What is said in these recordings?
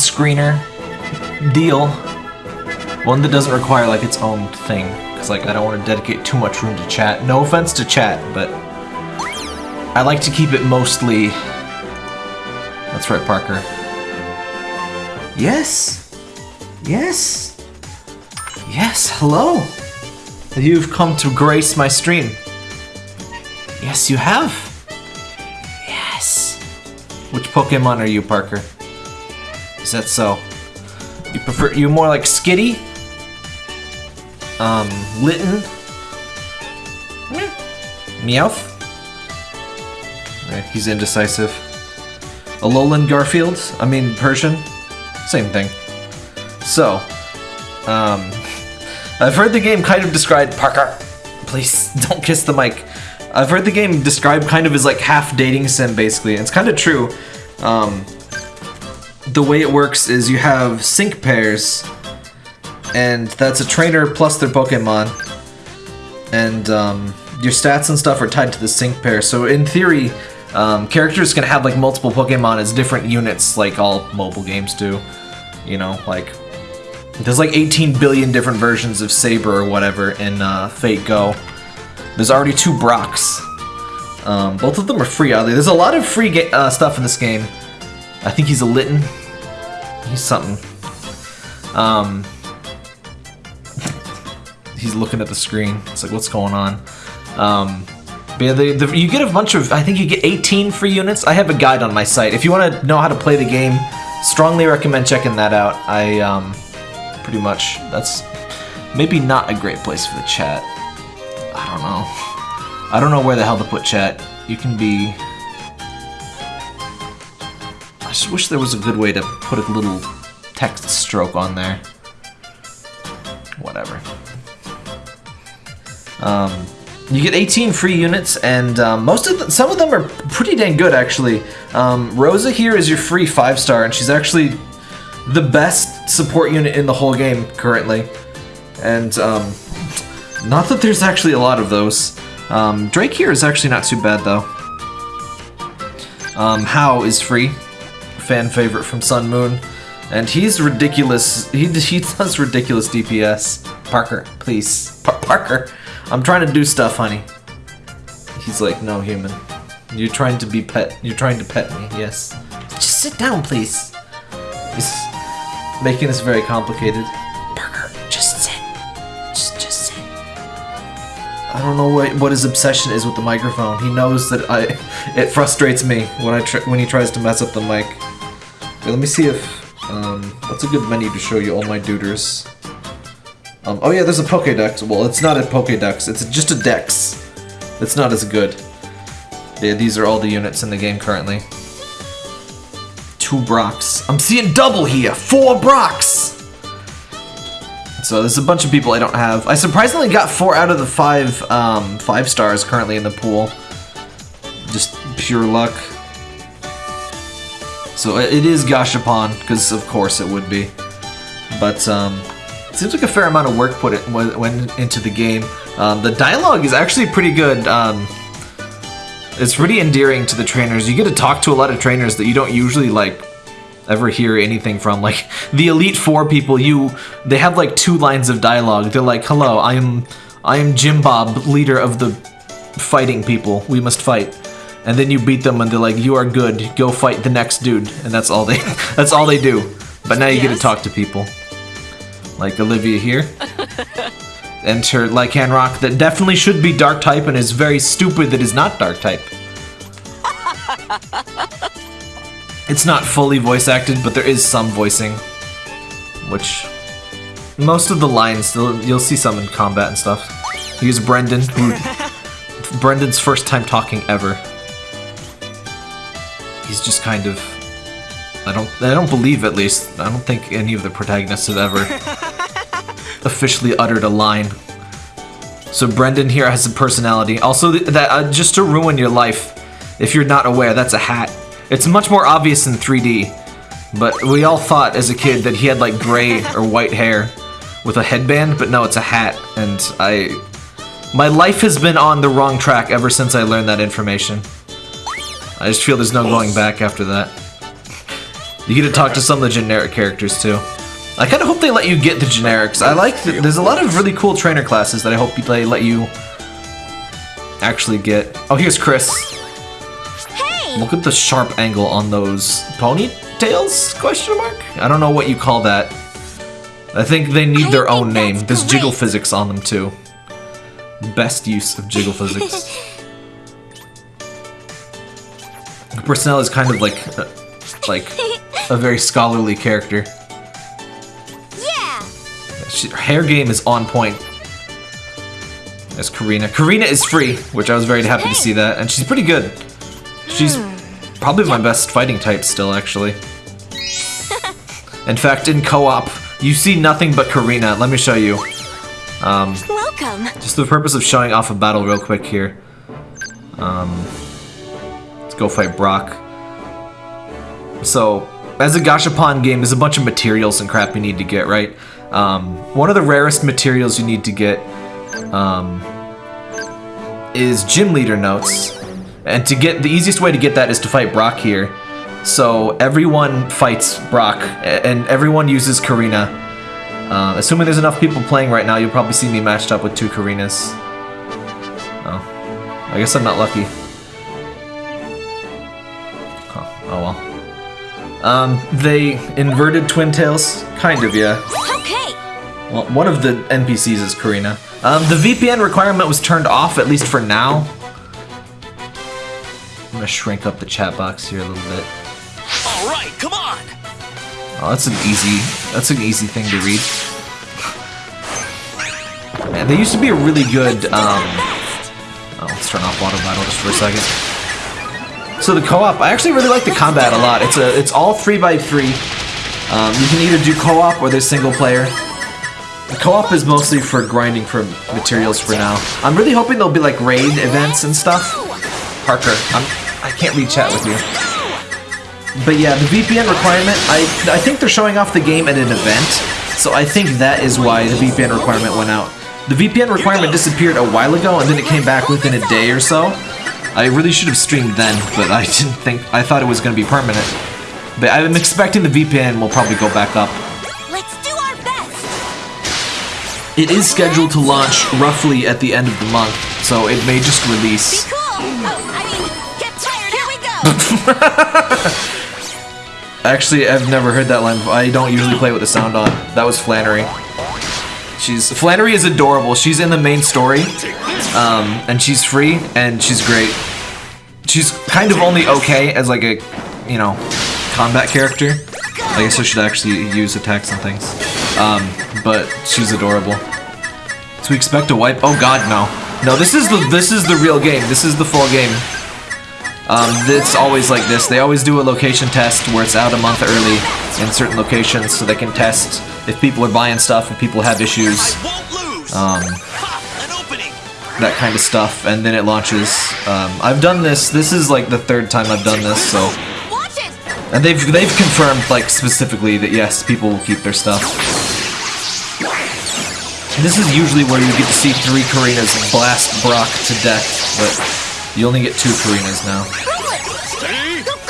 screener deal. One that doesn't require like its own thing. Because like I don't want to dedicate too much room to chat. No offense to chat, but I like to keep it mostly... That's right, Parker. Yes! Yes! Yes, hello! You've come to grace my stream. Yes, you have. Yes. Which Pokemon are you, Parker? Is that so? You prefer you more like Skitty? Um, Litten? Meowth? Right, he's indecisive. Alolan Garfield? I mean Persian? Same thing. So, um, I've heard the game kind of described Parker. Please don't kiss the mic. I've heard the game described kind of as like half dating sim basically. It's kind of true. Um, the way it works is you have sync pairs, and that's a trainer plus their Pokemon, and um, your stats and stuff are tied to the sync pair. So in theory, um, characters can have like multiple Pokemon as different units, like all mobile games do. You know, like there's like 18 billion different versions of Saber or whatever in uh, Fate Go. There's already two Brocks. Um, both of them are free, oddly. There's a lot of free uh, stuff in this game. I think he's a Litten. He's something. Um, he's looking at the screen. It's like, what's going on? Um, yeah, the, the, you get a bunch of, I think you get 18 free units. I have a guide on my site. If you want to know how to play the game, strongly recommend checking that out. I, um, pretty much, that's maybe not a great place for the chat. I don't know. I don't know where the hell to put chat. You can be I just wish there was a good way to put a little text stroke on there. Whatever. Um, you get 18 free units, and um, most of the, some of them are pretty dang good actually. Um, Rosa here is your free five star, and she's actually the best support unit in the whole game currently. And um, not that there's actually a lot of those. Um, Drake here is actually not too bad though. Um, Hau is free fan favorite from Sun Moon. And he's ridiculous. He, he does ridiculous DPS. Parker, please. Par Parker, I'm trying to do stuff, honey. He's like, no, human. You're trying to be pet. You're trying to pet me, yes. Just sit down, please. He's making this very complicated. Parker, just sit. Just, just sit. I don't know what, what his obsession is with the microphone. He knows that I, it frustrates me when I when he tries to mess up the mic. Let me see if, um, what's a good menu to show you all my duders? Um, oh yeah, there's a Pokédex. Well, it's not a Pokédex, it's just a dex. It's not as good. Yeah, these are all the units in the game currently. Two Brocks. I'm seeing double here! Four Brocks! So there's a bunch of people I don't have. I surprisingly got four out of the five, um, five stars currently in the pool. Just pure luck. So it is Gashapon, because of course it would be. But um, it seems like a fair amount of work put it went into the game. Um, the dialogue is actually pretty good. Um, it's pretty endearing to the trainers. You get to talk to a lot of trainers that you don't usually like ever hear anything from. Like the Elite Four people, you they have like two lines of dialogue. They're like, "Hello, I am I am Jim Bob, leader of the fighting people. We must fight." And then you beat them and they're like, "You are good. Go fight the next dude," and that's all they that's all they do. But now you yes. get to talk to people, like Olivia here. Enter Lycanroc that definitely should be Dark type and is very stupid that is not Dark type. it's not fully voice acted, but there is some voicing, which most of the lines you'll see some in combat and stuff. Here's Brendan, who Brendan's first time talking ever he's just kind of I don't I don't believe at least I don't think any of the protagonists have ever officially uttered a line. So Brendan here has a personality. Also, that uh, just to ruin your life, if you're not aware, that's a hat. It's much more obvious in 3D, but we all thought as a kid that he had like gray or white hair with a headband, but no, it's a hat. And I, my life has been on the wrong track ever since I learned that information. I just feel there's no going back after that. You get to talk to some of the generic characters too. I kind of hope they let you get the generics. I like th there's a lot of really cool trainer classes that I hope they let you actually get. Oh, here's Chris. Hey! Look at the sharp angle on those ponytails? Question mark? I don't know what you call that. I think they need their own name. There's jiggle physics on them too. Best use of jiggle physics. Personnel is kind of like, uh, like a very scholarly character. Yeah! She, her hair game is on point. There's Korrina. Korrina is free, which I was very happy to see that, and she's pretty good. She's probably my best fighting type still, actually. In fact, in co-op, you see nothing but Korrina. Let me show you. Um, Welcome! just the purpose of showing off a battle real quick here. Um, go fight Brock. So, as a Gashapon game, there's a bunch of materials and crap you need to get, right? Um, one of the rarest materials you need to get um, is Gym Leader Notes. And to get the easiest way to get that is to fight Brock here. So everyone fights Brock, and everyone uses Korrina. Uh, assuming there's enough people playing right now, you'll probably see me matched up with two Korrinas. Oh. I guess I'm not lucky. Oh well. Um, they inverted Twin Tails? Kind of, yeah. Okay! Well, one of the NPCs is Korrina. Um, the VPN requirement was turned off, at least for now. I'm gonna shrink up the chat box here a little bit. All right, come on. Oh, that's an easy, that's an easy thing to read. Man, they used to be a really good, um, oh, let's turn off Water Battle just for a second. So the co-op, I actually really like the combat a lot. It's a, it's all three by three. Um, you can either do co-op or there's single player. The co-op is mostly for grinding for materials for now. I'm really hoping there'll be like raid events and stuff. Parker, I'm, I can't read chat with you. But yeah, the VPN requirement, I I think they're showing off the game at an event, so I think that is why the VPN requirement went out. The VPN requirement disappeared a while ago, and then it came back within a day or so. I really should have streamed then, but I didn't think, I thought it was going to be permanent. But I'm expecting the VPN will probably go back up. Let's do our best! It is scheduled to launch roughly at the end of the month, so it may just release. cool! Oh, I mean, get tired, here we go! Actually, I've never heard that line. before. I don't usually play with the sound on. That was Flannery. She's Flannery is adorable. She's in the main story, um, and she's free, and she's great. She's kind of only okay as like a, you know, combat character. I guess I should actually use attacks and things. Um, but she's adorable. So we expect a wipe. Oh God, no, no. This is the this is the real game. This is the full game. Um, it's always like this. They always do a location test where it's out a month early in certain locations so they can test if people are buying stuff, if people have issues, I won't lose. um, Ha, an opening. that kind of stuff, and then it launches. Um, I've done this. This is like the third time I've done this, so and they've they've confirmed like specifically that yes, people will keep their stuff. And this is usually where you get to see three Korrinas blast Brock to death, but you only get two Korrinas now.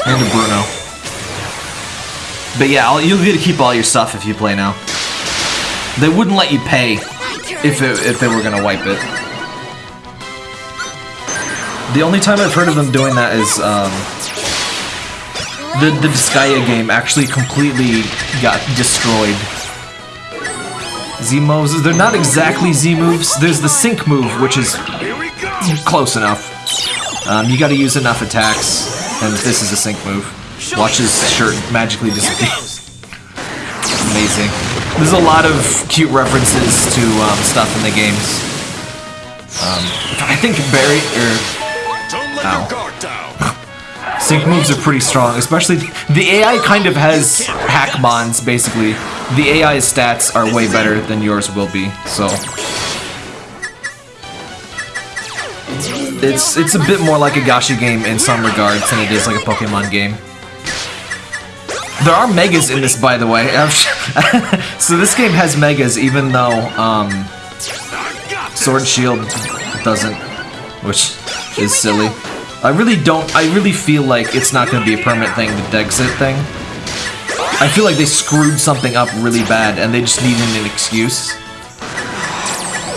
And a Bruno. But yeah, I'll, you'll get to keep all your stuff if you play now. They wouldn't let you pay if it, if they were gonna wipe it. The only time I've heard of them doing that is um, the the Disgaea game actually completely got destroyed. Z moves, they're not exactly Z moves. There's the sync move, which is Here we go. close enough. Um, you gotta use enough attacks, and this is a sync move. Watch his shirt magically disappear. Amazing. There's a lot of cute references to um, stuff in the games. Um, I think Barry or Ow. guard down. sync moves are pretty strong, especially the AI kind of has hackmons basically. The AI's stats are way better than yours will be, so it's it's a bit more like a gacha game in some regards than it is like a Pokemon game. There are megas in this, by the way. so this game has megas, even though um. Sword Shield doesn't, which is silly. I really don't. I really feel like it's not going to be a permanent thing, the Dexit thing. I feel like they screwed something up really bad and they just needed an excuse.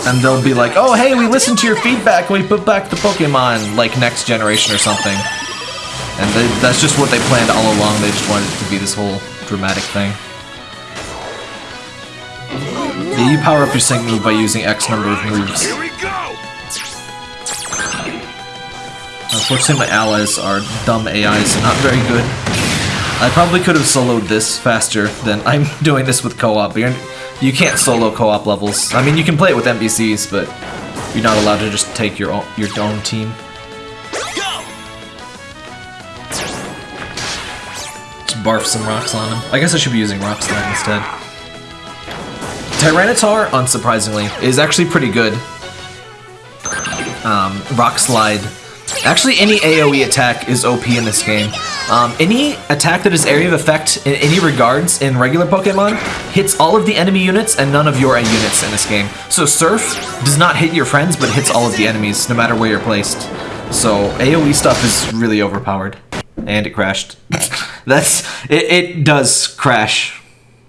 And they'll be like, oh hey, we listened to your feedback we put back the Pokemon, like next generation or something. And they, that's just what they planned all along, they just wanted it to be this whole dramatic thing. Yeah, you power up your sync move by using X number of moves. Here we go! Unfortunately, my allies are dumb AIs and not very good. I probably could have soloed this faster than I'm doing this with co-op. You're- can't solo co-op levels. I mean, you can play it with NPCs, but you're not allowed to just take your own, your own team. Go! Just barf some rocks on him. I guess I should be using Rock Slide instead. Tyranitar, unsurprisingly, is actually pretty good. Um, Rock Slide. Actually, any AoE attack is OP in this game. Um, any attack that is area of effect in any regards in regular Pokemon hits all of the enemy units and none of your units in this game. So Surf does not hit your friends, but hits all of the enemies, no matter where you're placed. So AoE stuff is really overpowered. And it crashed. That's it, it does crash.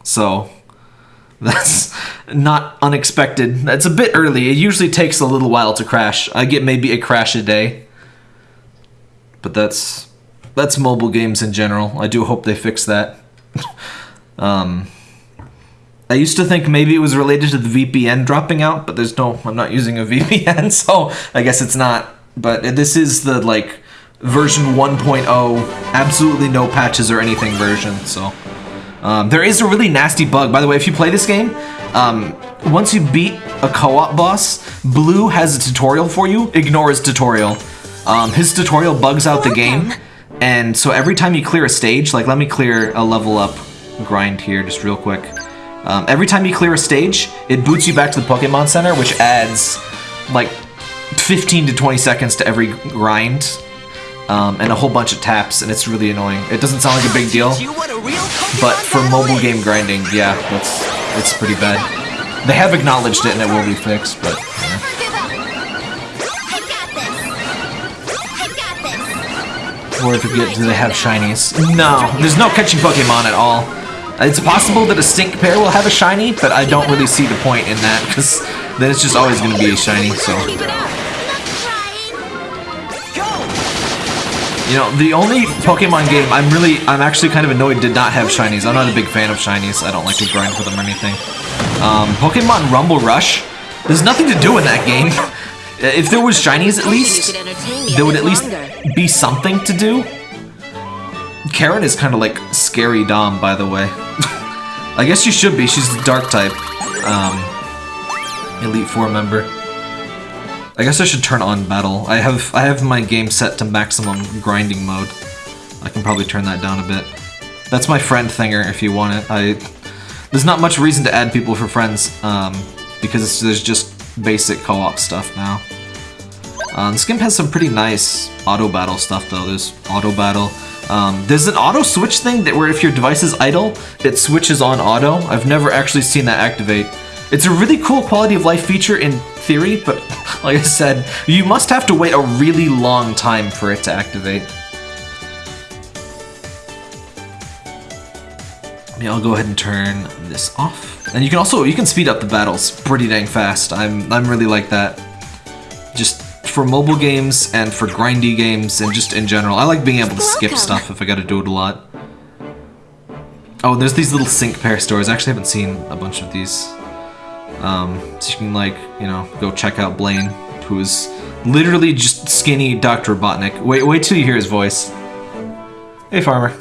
So that's not unexpected. That's a bit early. It usually takes a little while to crash. I get maybe a crash a day. But that's that's mobile games in general. I do hope they fix that. um I used to think maybe it was related to the VPN dropping out, but there's no I'm not using a VPN, so I guess it's not. But this is the like version 1.0, absolutely no patches or anything version, so um, there is a really nasty bug. By the way, if you play this game, um, once you beat a co-op boss, Blue has a tutorial for you. Ignore his tutorial. Um, his tutorial bugs out the game, and so every time you clear a stage, like let me clear a level up grind here just real quick. Um, every time you clear a stage, it boots you back to the Pokemon Center, which adds like 15 to 20 seconds to every grind. Um, and a whole bunch of taps, and it's really annoying. It doesn't sound like a big deal, You want a real Pokemon but for mobile game grinding, yeah, that's it's pretty bad. They have acknowledged it and it will be fixed, but yeah. Got this. or if you get, do they have shinies? No, there's no catching Pokemon at all. It's possible that a sync pair will have a shiny, but I don't really see the point in that because then it's just always going to be a shiny. So Keep it up. Not trying. you know, the only Pokemon game I'm really, I'm actually kind of annoyed did not have shinies. I'm not a big fan of shinies. I don't like to grind for them or anything. Um, Pokemon Rumble Rush. There's nothing to do in that game. If there was shinies at least, You could entertain me a there would at least be something to do. Karen is kind of like scary Dom, by the way. I guess she should be. She's the dark type. Um, Elite Four member. I guess I should turn on battle. I have I have my game set to maximum grinding mode. I can probably turn that down a bit. That's my friend thinger if you want it. I there's not much reason to add people for friends um, because there's just basic co-op stuff now. Um, game has some pretty nice auto battle stuff though. There's auto battle. Um, there's an auto switch thing that where if your device is idle, it switches on auto. I've never actually seen that activate. It's a really cool quality of life feature in theory, but like I said, you must have to wait a really long time for it to activate. Yeah, I'll go ahead and turn this off. And you can also you can speed up the battles pretty dang fast. I'm I'm really like that. Just for mobile games and for grindy games and just in general. I like being able to skip stuff if I gotta do it a lot. Oh, there's these little sync pair stores. I actually haven't seen a bunch of these. Um, so you can like, you know, go check out Blaine, who is literally just skinny Dr. Robotnik. Wait, wait till you hear his voice. Hey, farmer.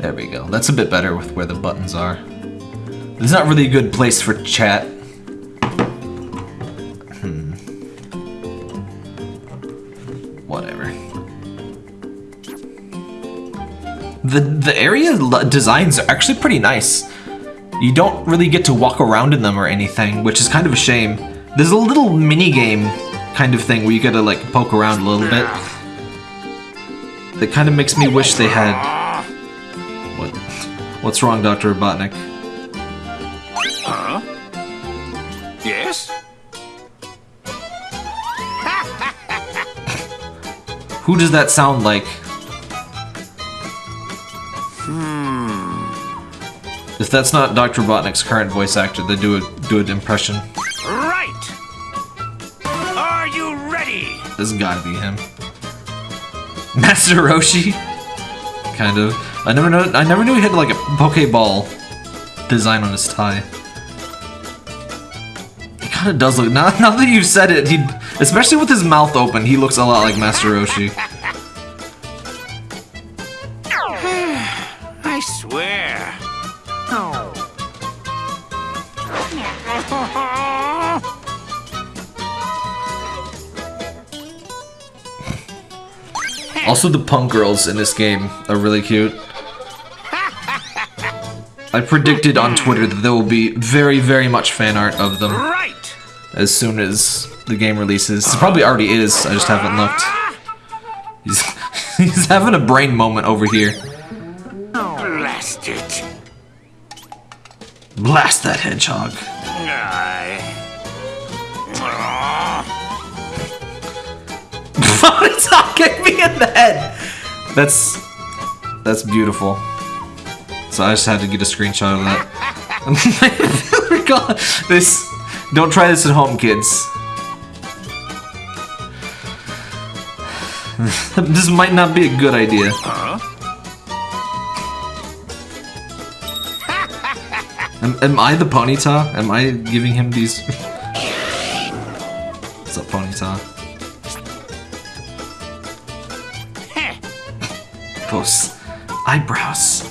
There we go. That's a bit better with where the buttons are. There's not really a good place for chat. Hmm. Whatever. The the area designs are actually pretty nice. You don't really get to walk around in them or anything, which is kind of a shame. There's a little mini game kind of thing where you gotta like poke around a little bit. That kind of makes me wish they had. What's wrong, Dr. Robotnik? Huh? Yes? Who does that sound like? Hmm. If that's not Dr. Robotnik's current voice actor, then do a good impression. Right! Are you ready? This has gotta be him. Master Roshi? Kind of. I never know I never knew he had like a Pokeball design on his tie. He kinda does look now, now that you've said it, he especially with his mouth open, he looks a lot like Master Roshi. Also the punk girls in this game are really cute. I predicted on Twitter that there will be very, very much fan art of them Right. as soon as the game releases. It probably already is, I just haven't looked. He's, he's having a brain moment over here. Blast it. Blast that hedgehog. Ah. I... it's me in the head. That's that's beautiful. So I just had to get a screenshot of that. God, this. Don't try this at home, kids. this might not be a good idea. Am, am I the Ponyta? Am I giving him these? What's up, Ponyta? Those eyebrows.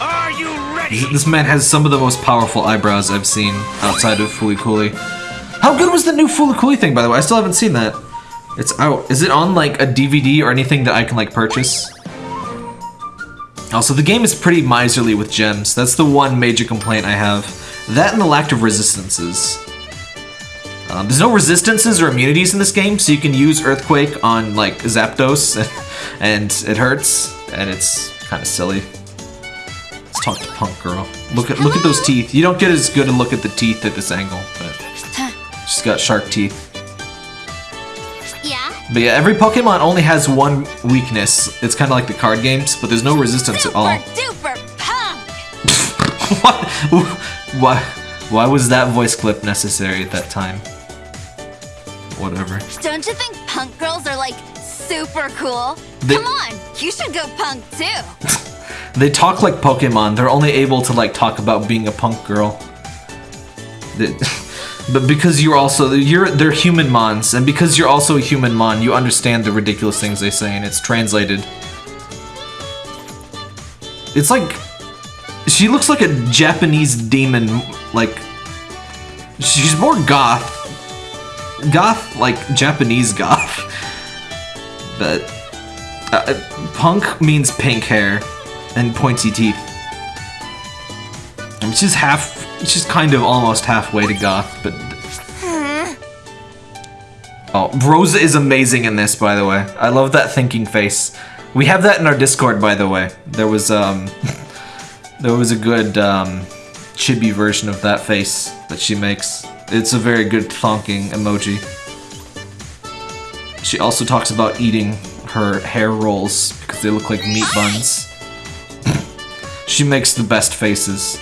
Are you ready? This man has some of the most powerful eyebrows I've seen outside of Fooly Cooly. How good was the new Fooly Cooly thing, by the way? I still haven't seen that. It's out. Is it on like a DVD or anything that I can like purchase? Also, the game is pretty miserly with gems. That's the one major complaint I have. That and the lack of resistances. Um, there's no resistances or immunities in this game, so you can use Earthquake on like Zapdos, and it hurts, and it's kind of silly. Let's talk to Punk Girl. Look at look at those teeth. You don't get as good a look at the teeth at this angle, but she's got shark teeth. Yeah? But yeah, every Pokemon only has one weakness. It's kind of like the card games, but there's no resistance at all. duper punk! what? Why? Why was that voice clip necessary at that time? Whatever. Don't you think punk girls are like super cool? They- Come on, you should go punk too. They talk like Pokemon. They're only able to like talk about being a punk girl. They- but because you're also you're they're human mons, and because you're also a human mon, you understand the ridiculous things they say, and it's translated. It's like she looks like a Japanese demon. Like she's more goth, goth like Japanese goth. But uh, punk means pink hair and pointy teeth. And she's half, she's kind of almost halfway to goth, but. Oh, Rosa is amazing in this, by the way. I love that thinking face. We have that in our Discord, by the way. There was um, there was a good um, chibi version of that face that she makes. It's a very good thonking emoji. She also talks about eating her hair rolls because they look like meat buns. she makes the best faces.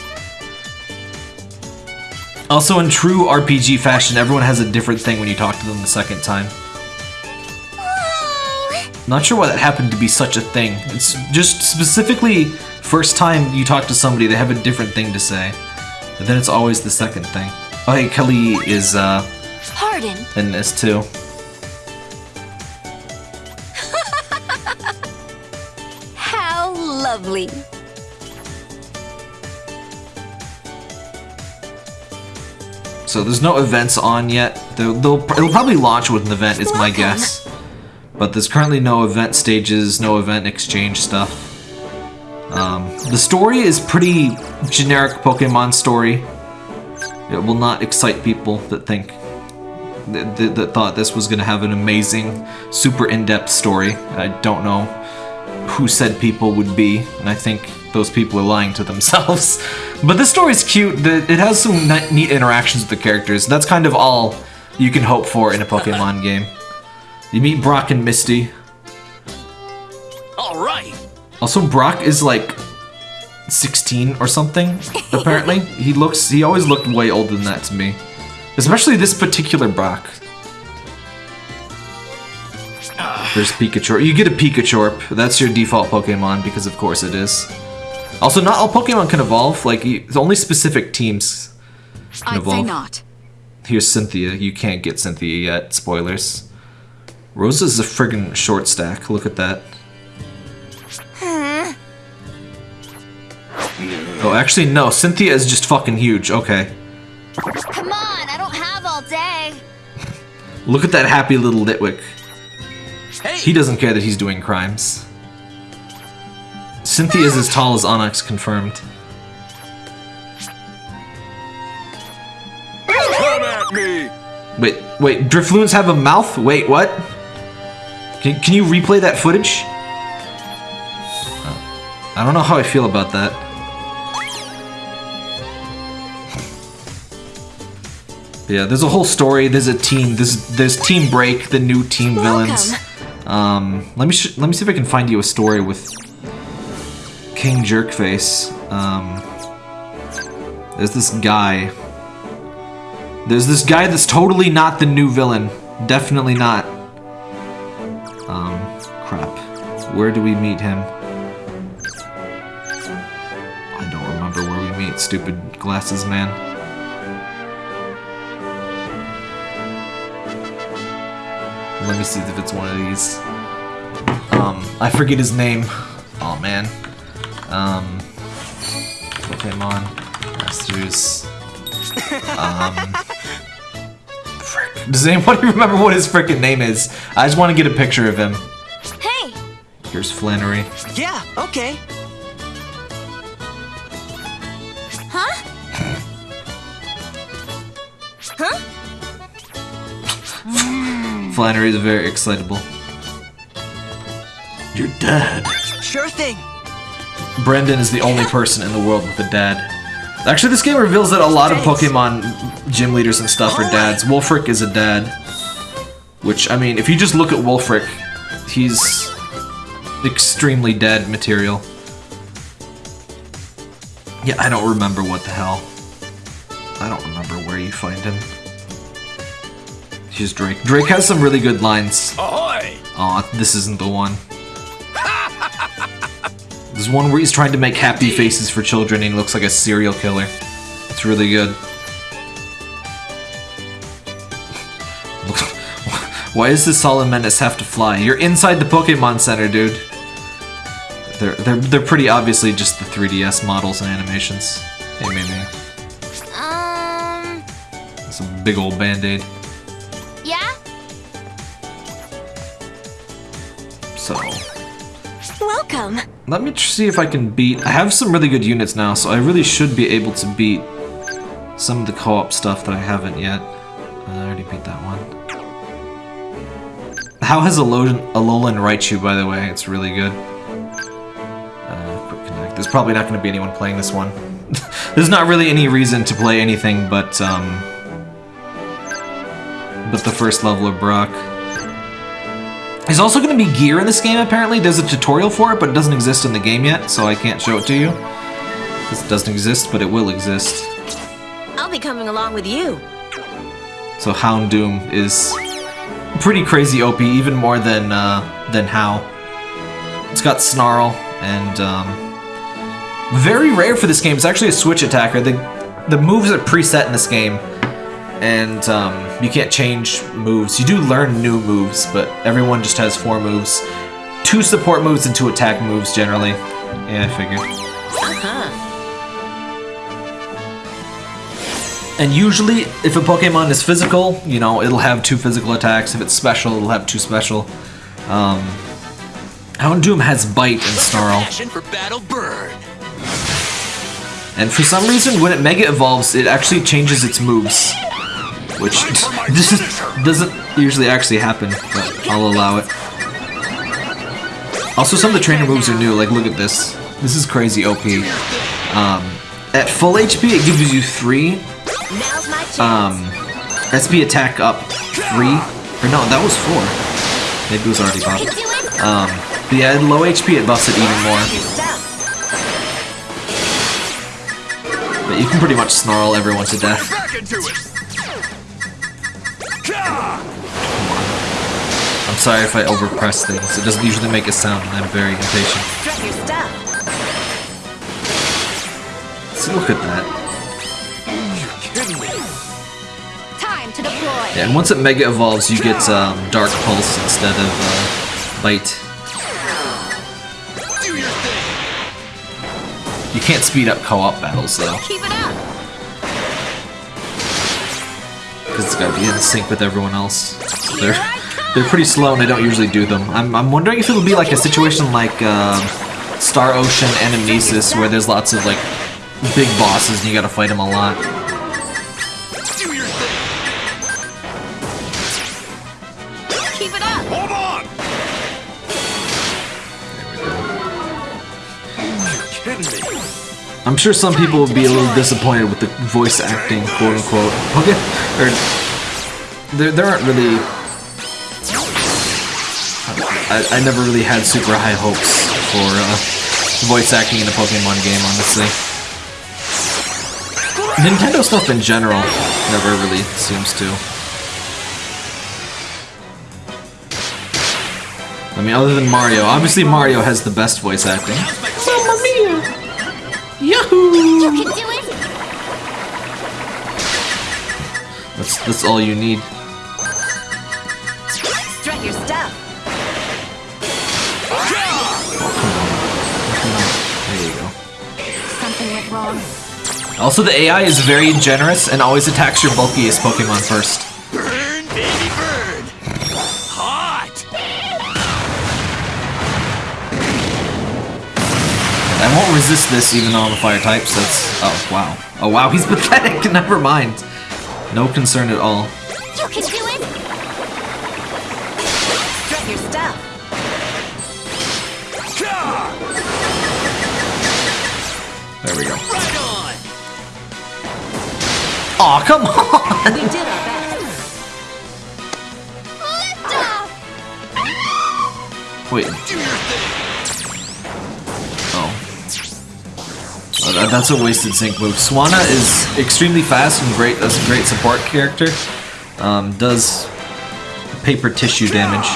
Also, in true RPG fashion, everyone has a different thing when you talk to them the second time. Oh. Not sure why that happened to be such a thing. It's just specifically first time you talk to somebody, they have a different thing to say. But then it's always the second thing. Oh, hey, Kelly is uh, Pardon. in this too. How lovely. So there's no events on yet. They'll, they'll it'll probably launch with an event, is my guess. But there's currently no event stages, no event exchange stuff. Um, the story is pretty generic Pokemon story. It will not excite people that think that, that, that thought this was going to have an amazing, super in-depth story. I don't know who said people would be, and I think those people are lying to themselves. but this story's cute. The- It has some neat interactions with the characters. That's kind of all you can hope for in a Pokemon game. You meet Brock and Misty. All right. Also, Brock is like 16 or something, apparently. he looks, he always looked way older than that to me. Especially this particular Brock. There's Pikachu. You get a Pikachu. That's your default Pokemon, because of course it is. Also, not all Pokemon can evolve. Like, you- only specific teams can I'd say not. Here's Cynthia. You can't get Cynthia yet. Spoilers. Rosa's a friggin' short stack. Look at that. Oh, actually, no. Cynthia is just fucking huge. Okay. Come on, I don't have all day. Look at that happy little Litwick. Hey. He doesn't care that he's doing crimes. Cynthia is as tall as Onix, confirmed. Come at me. Wait, wait, Drifloons have a mouth? Wait, what? Can, can you replay that footage? Uh, I don't know how I feel about that. Yeah, there's a whole story. There's a team. There's there's Team Break, the new team villains. Um, let me sh- let me see if I can find you a story with King Jerkface. Um, there's this guy. There's this guy that's totally not the new villain. Definitely not. Um, crap. Where do we meet him? I don't remember where we meet, stupid glasses man. Let me see if it's one of these. Um, I forget his name. Oh man. Um, Pokemon Masters. Um, frick. Does anybody remember what his frickin' name is? I just want to get a picture of him. Hey, Here's Flannery. Yeah, okay. Flannery is very excitable. You're dead. Sure thing. Brendan is the only person in the world with a dad. Actually, this game reveals that a lot of Pokemon gym leaders and stuff are dads. Wulfric is a dad. Which, I mean, if you just look at Wulfric, he's extremely dad material. Yeah, I don't remember what the hell. I don't remember where you find him. Here's Drake. Drake has some really good lines. Ahoy. Aw, this isn't the one. There's one where he's trying to make happy faces for children and he looks like a serial killer. It's really good. Why does this Salamence have to fly? You're inside the Pokemon Center, dude. They're, they're, they're pretty obviously just the 3DS models and animations. Hey, Mimi. Um, It's a big old band-aid. Welcome. Let me see if I can beat. I have some really good units now, so I really should be able to beat some of the co-op stuff that I haven't yet. Uh, I already beat that one. How has Alolan, Alolan Raichu, by the way? It's really good. Uh. There's probably not going to be anyone playing this one. There's not really any reason to play anything but um, but the first level of Brock. There's also going to be gear in this game, apparently. There's a tutorial for it, but it doesn't exist in the game yet, so I can't show it to you. This doesn't exist, but it will exist. I'll be coming along with you. So Houndoom is pretty crazy OP, even more than uh, than Hau. It's got Snarl, and um, very rare for this game. It's actually a switch attacker. The the moves are preset in this game, and um, you can't change moves. You do learn new moves, but everyone just has four moves, two support moves and two attack moves generally. Yeah, I figured. Uh-huh. And usually, if a Pokemon is physical, you know, it'll have two physical attacks. If it's special, it'll have two special. Um, Houndoom has Bite and Snarl. For Battle Bird. And for some reason, when it Mega Evolves, it actually changes its moves. Which this is, doesn't usually actually happen, but I'll allow it. Also, some of the trainer moves are new, like look at this. This is crazy OP. Um, at full HP, it gives you three Now's my chance. um, SP attack up three. Or no, that was four. Maybe it was already Can buffed. do it. Um, but yeah, at low HP it buffs it even more. But you can pretty much snarl everyone to death. I'm sorry if I overpress things. It doesn't usually make a sound, and I'm very impatient. Strut your look at that. Time to deploy. Yeah, and once it mega evolves, you get um, Dark Pulse instead of uh, Bite. Do your thing. You can't speed up co-op battles though, Keep it up. Because it's gotta be in sync with everyone else. They're they're pretty slow, and I don't usually do them. I'm I'm wondering if it'll be like a situation like um, Star Ocean and Anamnesis, where there's lots of like big bosses and you gotta fight them a lot. Do your thing. Keep it up. Hold on. Kidding me? I'm sure some people will be a little disappointed with the voice acting, quote unquote. Okay, or there, there aren't really. I, I never really had super high hopes for uh, voice acting in a Pokemon game, honestly. Nintendo stuff in general never really seems to. I mean, other than Mario, obviously Mario has the best voice acting. Mamma mia! Yahoo! You can do it. That's that's all you need. Strut your stuff. There you go. Something went wrong. Also, the AI is very generous and always attacks your bulkiest Pokemon first. Resist this even though I'm a fire type, so that's... Oh, wow. Oh, wow, he's pathetic. Never mind. No concern at all. You can do it. Strut your stuff. There we go. Right on. Aw, come on! We did our best. Lift off. Wait. That- that's a wasted sync move. Swanna is extremely fast and great as a great support character. Um, does paper tissue damage.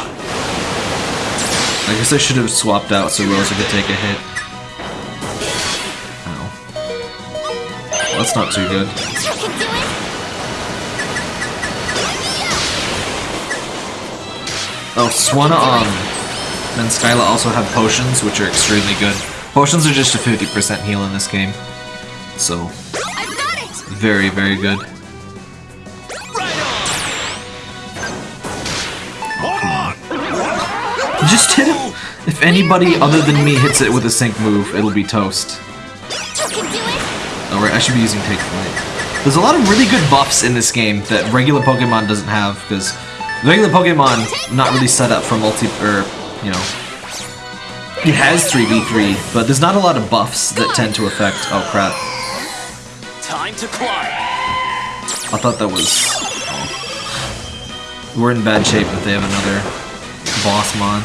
I guess I should have swapped out so Rosa could take a hit. Ow. That's not too good. Oh, Swanna um, and Skyla also have potions, which are extremely good. Potions are just a 50% heal in this game. So, very, very good. Just hit him! If anybody other than me hits it with a sync move, it'll be toast. Oh, Alright, I should be using Take Flight. There's a lot of really good buffs in this game that regular Pokemon doesn't have, because regular Pokemon not really set up for multi, or, you know, it has 3v3, but there's not a lot of buffs that tend to affect, oh crap. Time to climb. I thought that was, oh. We're in bad shape if they have another boss mon.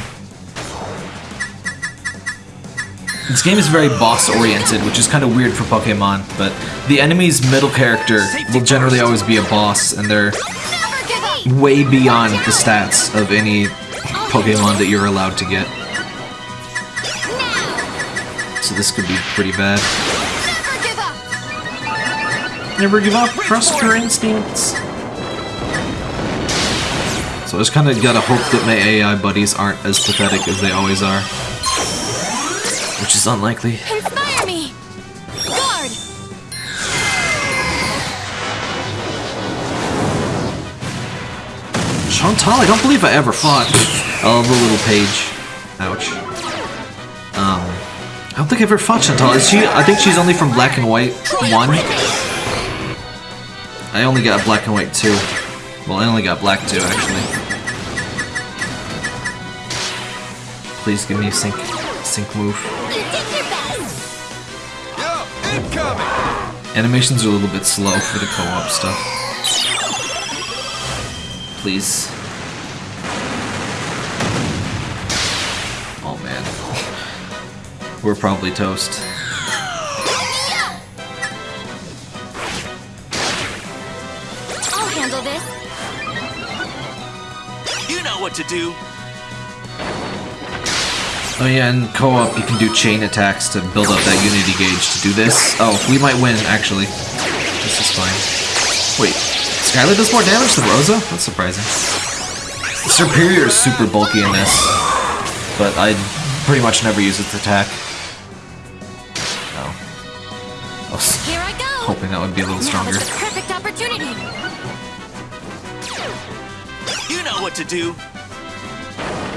This game is very boss oriented, which is kind of weird for Pokemon, but the enemy's middle character will generally always be a boss, and they're Never give up. way beyond the stats of any Pokemon that you're allowed to get. Now. So this could be pretty bad. Never give up. Never give up, trust your instincts. So I just kind of gotta hope that my AI buddies aren't as pathetic as they always are. Which is unlikely. Inspire me. Guard. Shauntal, I don't believe I ever fought. Oh, the little page. Ouch. Don't think I've ever fought Shauntal. Is she? I think she's only from Black and White 1. I only got Black and White 2. Well, I only got Black 2, actually. Please give me a sync, sync move. Animations are a little bit slow for the co-op stuff. Please. We're probably toast. I'll handle this. You know what to do. Oh yeah, in co-op you can do chain attacks to build up that unity gauge to do this. Oh, we might win, actually. This is fine. Wait, Skyla does more damage than Rosa? That's surprising. Serperior is super bulky in this, but I pretty much never use its attack. I that would be a little Now stronger. is the perfect opportunity. You know what to do.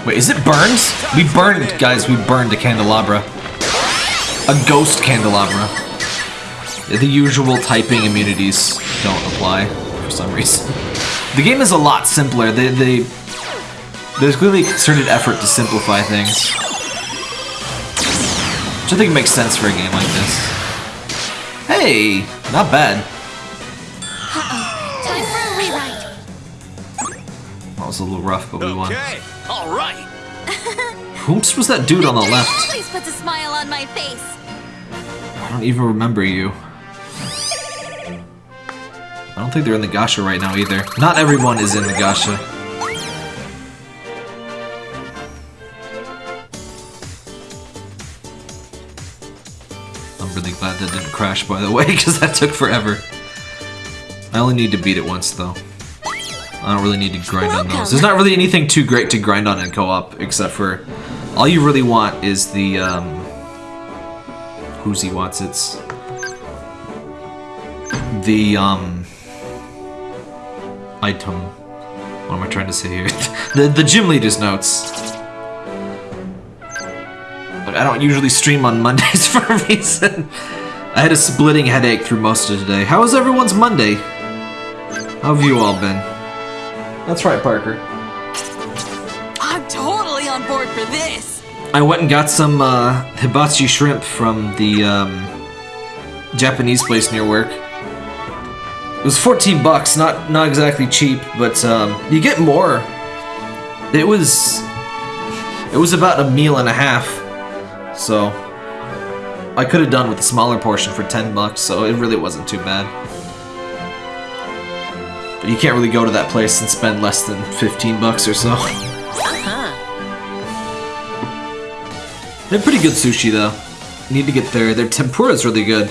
Wait, is it burns? We burned, guys, we burned a candelabra. A ghost candelabra. The usual typing immunities don't apply for some reason. The game is a lot simpler. They, they, there's clearly a concerted effort to simplify things. Which I think it makes sense for a game like this. Hey, not bad. Time for a rewrite. That was a little rough, but we won. Okay. All right. Whoops, was that dude on the left? Always puts a smile on my face. I don't even remember you. I don't think they're in the Gasha right now either. Not everyone is in the Gasha. By the way, because that took forever. I only need to beat it once, though. I don't really need to grind on those. There's not really anything too great to grind on in co-op, except for... All you really want is the, um... Who's he wants it's the um item. What am I trying to say here? the the gym leader's notes. But I don't usually stream on Mondays for a reason. I had a splitting headache through most of today. How was everyone's Monday? How have you all been? That's right, Parker. I'm totally on board for this. I went and got some uh, hibachi shrimp from the um, Japanese place near work. It was 14 bucks, not not exactly cheap, but um, you get more. It was it was about a meal and a half, so I could have done with a smaller portion for 10 bucks, so it really wasn't too bad. But you can't really go to that place and spend less than 15 bucks or so. They're pretty good sushi though. Need to get there. Their tempura is really good.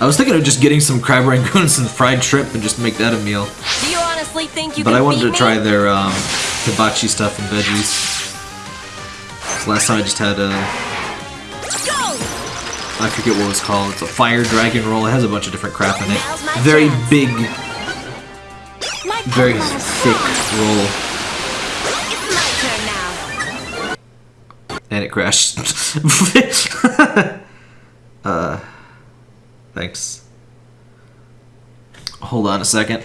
I was thinking of just getting some crab rangoons and fried shrimp and just make that a meal. Do you honestly think you But I wanted to try me? their um, hibachi stuff and veggies. Last time I just had a, Go! I forget what it was called. It's a fire dragon roll. It has a bunch of different crap in it. Very big, very thick roll. It's. And it crashed. uh, thanks. Hold on a second.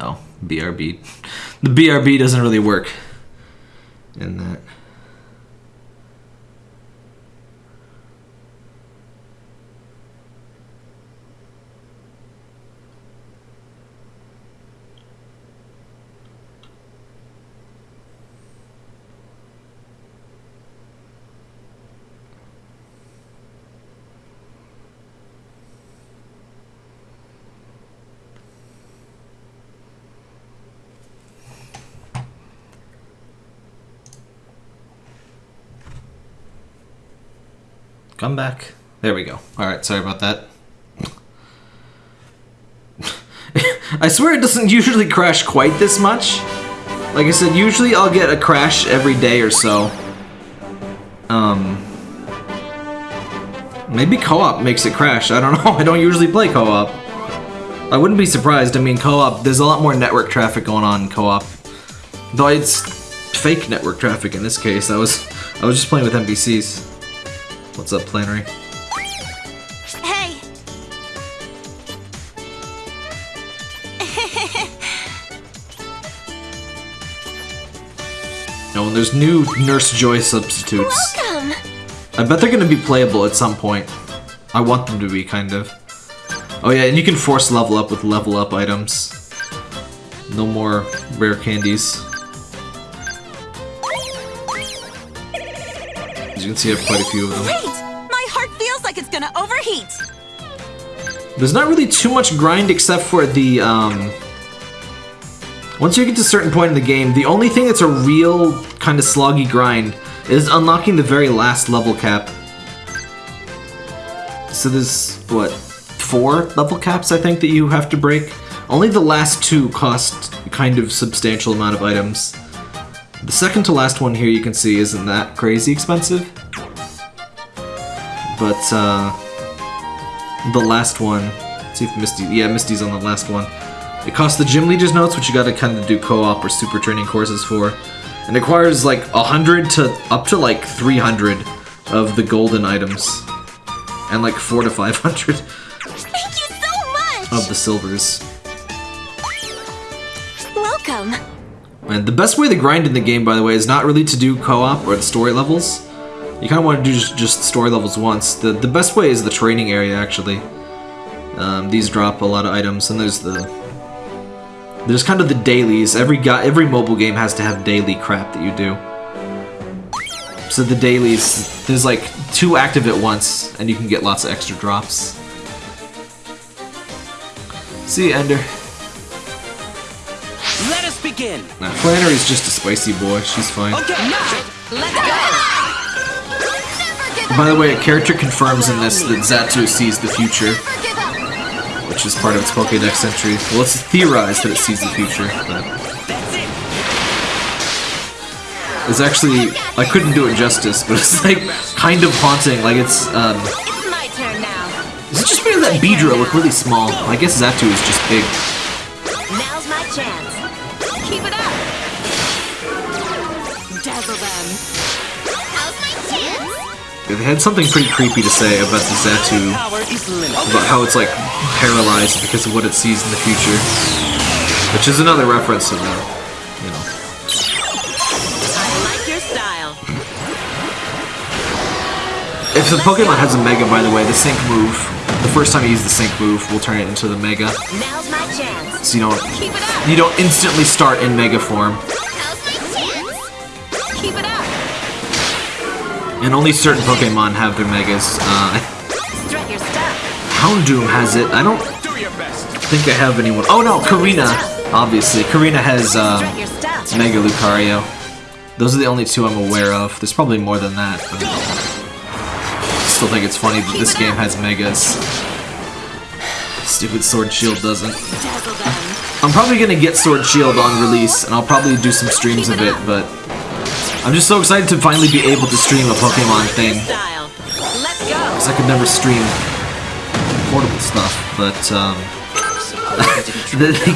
Oh, BRB. The BRB doesn't really work in that. Come back. There we go. Alright, sorry about that. I swear it doesn't usually crash quite this much. Like I said, usually I'll get a crash every day or so. Um. Maybe co-op makes it crash. I don't know. I don't usually play co-op. I wouldn't be surprised. I mean, co-op, there's a lot more network traffic going on in co-op. Though it's fake network traffic in this case. I was I was just playing with NPCs. What's up, Flannery? Hey! No, and there's new Nurse Joy substitutes. Welcome! I bet they're gonna be playable at some point. I want them to be, kind of. Oh yeah, and you can force level up with level up items. No more rare candies. As you can see, I have quite a few of them. Feels like it's gonna overheat. There's not really too much grind except for the, um... Once you get to a certain point in the game, the only thing that's a real kind of sloggy grind is unlocking the very last level cap. So there's, what, four level caps, I think, that you have to break? Only the last two cost kind of substantial amount of items. The second to last one here you can see isn't that crazy expensive. But, uh... The last one... Let's see if Misty... Yeah, Misty's on the last one. It costs the Gym Leaders notes, which you gotta kind of do co-op or super training courses for. And it requires like 100 to up to like 300 of the golden items. And like 4 to 500 so of the silvers. Welcome. And the best way to grind in the game, by the way, is not really to do co-op or the story levels. You kind of want to do just, just story levels once. The the best way is the training area, actually. Um, these drop a lot of items, and there's the there's kind of the dailies. Every guy, every mobile game has to have daily crap that you do. So the dailies, there's like two active at once, and you can get lots of extra drops. See you, Ender. Let us begin. Nah, Flannery's just a spicy boy. She's fine. Okay. now, Let's go! By the way, a character confirms in this that Xatu sees the future, which is part of its Pokédex entry. Well, it's theorized that it sees the future, but it's actually I couldn't do it justice, but it's like kind of haunting. Like it's um, is it just because that Beedrill look really small? I guess Xatu is just big. Now's my chance. Keep it up. Dazzle them. How's my chance? They had something pretty creepy to say about the Xatu, Power is limited. about how it's like paralyzed because of what it sees in the future, which is another reference to the, you know. I like your style. If the Pokemon has a Mega, by the way, the Sync move, the first time you use the Sync move, we'll turn it into the Mega. Now's my chance. So you don't it you don't instantly start in Mega form, How's my chance? Keep it up. And only certain Pokemon have their Megas. Uh. Houndoom has it. I don't think I have anyone. Oh no, Korrina. Obviously, Korrina has um. Mega Lucario. Those are the only two I'm aware of. There's probably more than that. But I still think it's funny that this game has Megas. Stupid Sword Shield doesn't. I'm probably gonna get Sword Shield on release, and I'll probably do some streams of it, but I'm just so excited to finally be able to stream a Pokemon thing. Style. Let's go. Because I could never stream portable stuff, but um,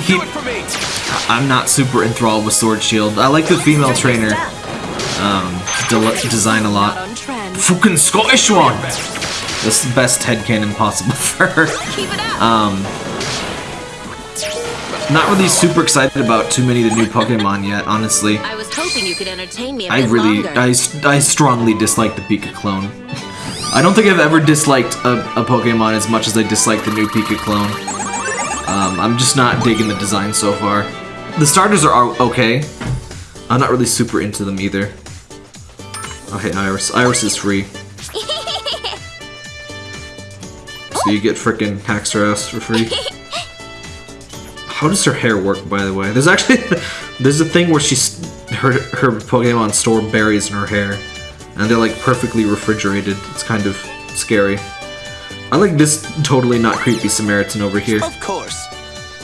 keep. Do it for me. I'm not super enthralled with Sword Shield. I like the female trainer um, de- design a lot. Fucking Scottish one! That's the best headcanon possible for her. Keep it up. Um, not really super excited about too many of the new Pokemon yet, honestly. I was hoping you could entertain me a I really, longer. I, I strongly dislike the Pika clone. I don't think I've ever disliked a, a Pokemon as much as I dislike the new Pika clone. Um, I'm just not digging the design so far. The starters are okay. I'm not really super into them either. Okay, Iris. Iris is free. So you get frickin' Haxorus for free. How does her hair work, by the way? There's actually there's a thing where she's her her Pokemon store berries in her hair, and they're like perfectly refrigerated. It's kind of scary. I like this totally not creepy Samaritan over here. Of course.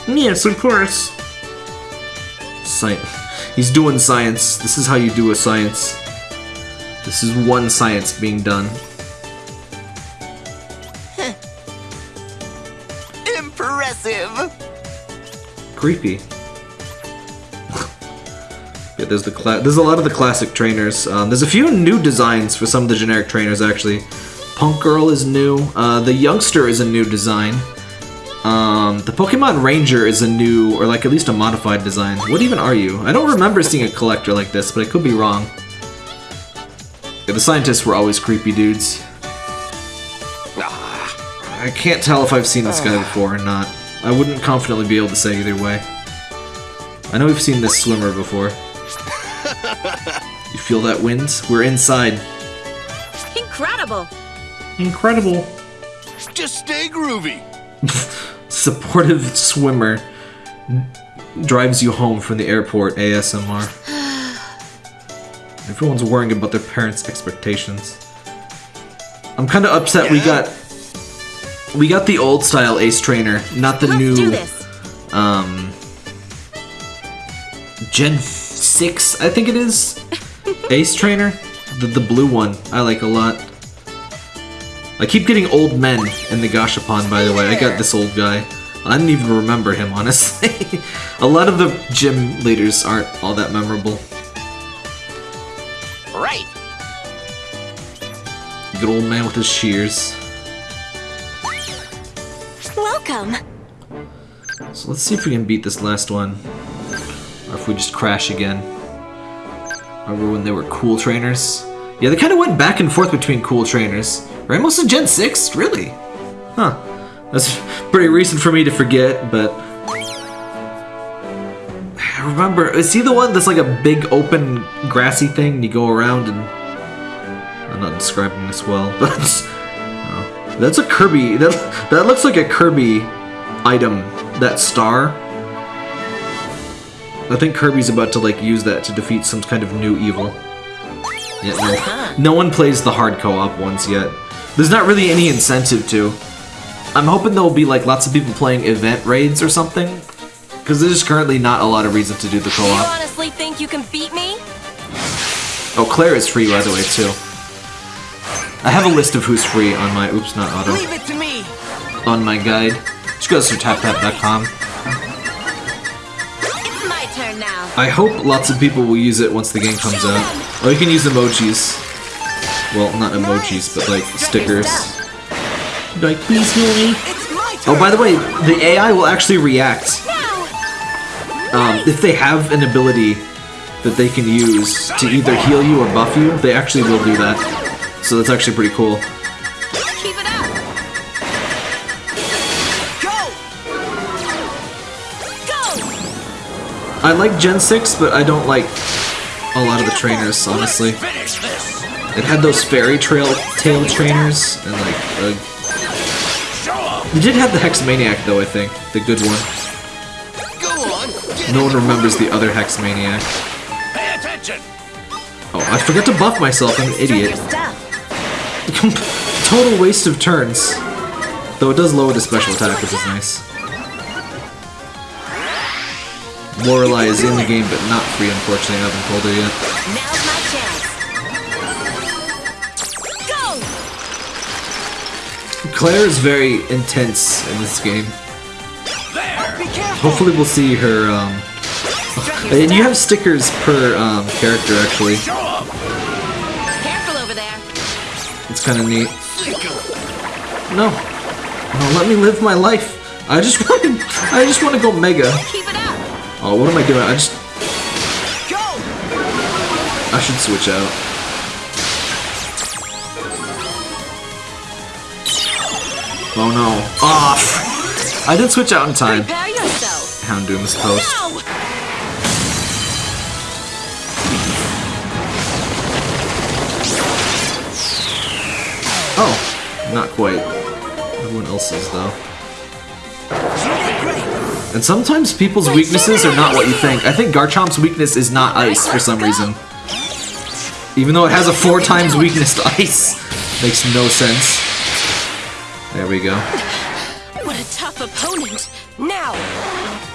Yes, of course. Science. He's doing science. This is how you do a science. This is one science being done. Creepy. yeah, there's the cla- there's a lot of the classic trainers. Um, there's a few new designs for some of the generic trainers actually. Punk Girl is new. Uh, the Youngster is a new design. Um, the Pokemon Ranger is a new, or like at least a modified design. What even are you? I don't remember seeing a collector like this, but I could be wrong. Yeah, the scientists were always creepy dudes. I can't tell if I've seen this guy before or not. I wouldn't confidently be able to say either way. I know we've seen this swimmer before. you feel that wind? We're inside. incredible. Incredible. Just stay groovy. Supportive swimmer drives you home from the airport. ASMR. Everyone's worrying about their parents' expectations. I'm kind of upset we got we got the old style Ace Trainer, not the Let's new do this. um Gen 6, I think it is. Ace Trainer, the the blue one. I like a lot. I keep getting old men in the Gashapon, by the way. I got this old guy. I didn't even remember him, honestly. a lot of the gym leaders aren't all that memorable. Right. Good old man with his shears. Welcome. So let's see if we can beat this last one. Or if we just crash again. Remember when they were cool trainers? Yeah, they kind of went back and forth between cool trainers. Most of Gen 6? Really? Huh. That's pretty recent for me to forget, but... I remember, is he the one that's like a big open grassy thing and you go around and... I'm not describing this well, but... That's a Kirby, that, that looks like a Kirby item, that star. I think Kirby's about to like use that to defeat some kind of new evil. Yeah, no, no one plays the hard co-op ones yet. There's not really any incentive to. I'm hoping there'll be like lots of people playing event raids or something, because there's currently not a lot of reason to do the co-op. honestly think you can beat me? Oh, Clair is free by the way too. I have a list of who's free on my oops not auto Leave it to me. on my guide. Just go to taptap.com. It's my turn now. I hope lots of people will use it once the game comes out. Or you can use emojis. Well, not emojis, but like stickers. Like, please heal me. It's my turn. Oh, by the way, the AI will actually react um, if they have an ability that they can use to either heal you or buff you. They actually will do that. So that's actually pretty cool. Keep it up. Go. Go. I like Gen 6, but I don't like a lot of the trainers, honestly. It had those fairy trail tail trainers, and like, uh, they did have the Hex Maniac though. I think the good one. Go on. Get No one remembers the other Hex Maniac. Oh, I forgot to buff myself. I'm an idiot. Total waste of turns. Though it does lower the special attack, which is nice. Lorelei is in the game, but not free, unfortunately. I haven't told her yet. Now's my chance. Go. Clair is very intense in this game. Hopefully, we'll see her. Um, and you have stickers per um, character, actually. Kind of neat. No, no, let me live my life. I just want to. I just want to go mega. Keep it up. Oh, what am I doing? I just. Go. I should switch out. Oh no. Off! I did switch out in time. Prepare yourself. Houndoom's not quite. Everyone else's, though. And sometimes people's weaknesses are not what you think. I think Garchomp's weakness is not ice for some reason. Even though it has a four times weakness to ice. Makes no sense. There we go. What a tough opponent. Now.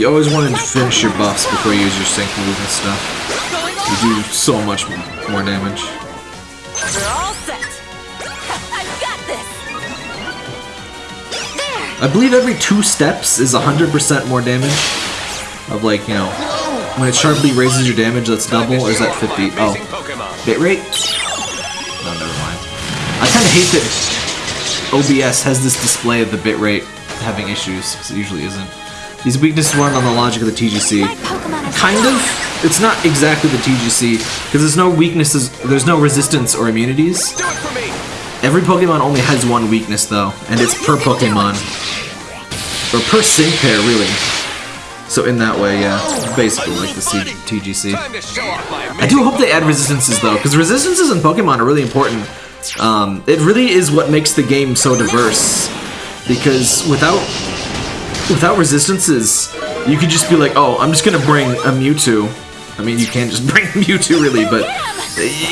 You always wanted to finish your buffs before you use your sync move and stuff. You do so much more damage. We're all set. I've got this. There. I believe every two steps is 100% more damage. Of like, you know, when it sharply raises your damage, that's double, or is that 50? Oh, bitrate? No, never mind. I kind of hate that OBS has this display of the bitrate having issues, because it usually isn't. These weaknesses run on the logic of the TGC. My Pokemon is Kind of. It's not exactly the TGC, because there's no weaknesses, there's no resistance or immunities. Do it for me. Every Pokemon only has one weakness though, and it's per Pokemon. or per sync pair, really. So in that way, yeah, basically like the C- TGC. Time to show off my I do hope they add resistances though, because resistances in Pokemon are really important. Um, it really is what makes the game so diverse. Because without without resistances, you could just be like, oh, I'm just gonna bring a Mewtwo. I mean, you can't just bring Mewtwo really, but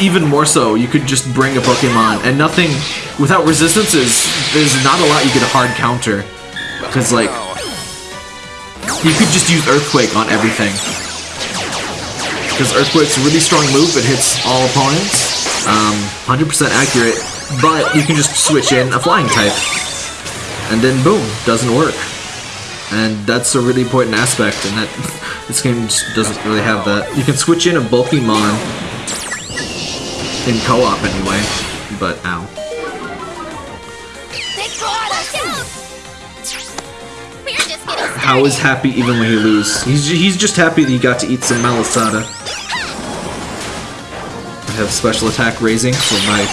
even more so, you could just bring a Pokemon and nothing. Without resistances, there's not a lot you could hard counter. Because like, you could just use Earthquake on everything. Because Earthquake's a really strong move, it hits all opponents. Um, 100% accurate, but you can just switch in a flying type. And then boom, doesn't work. And that's a really important aspect, and that this game just doesn't really have that. You can switch in a Pokemon in co-op anyway, but ow. How is happy even when you lose? He's, he's just happy that he got to eat some Malasada. I have special attack raising for my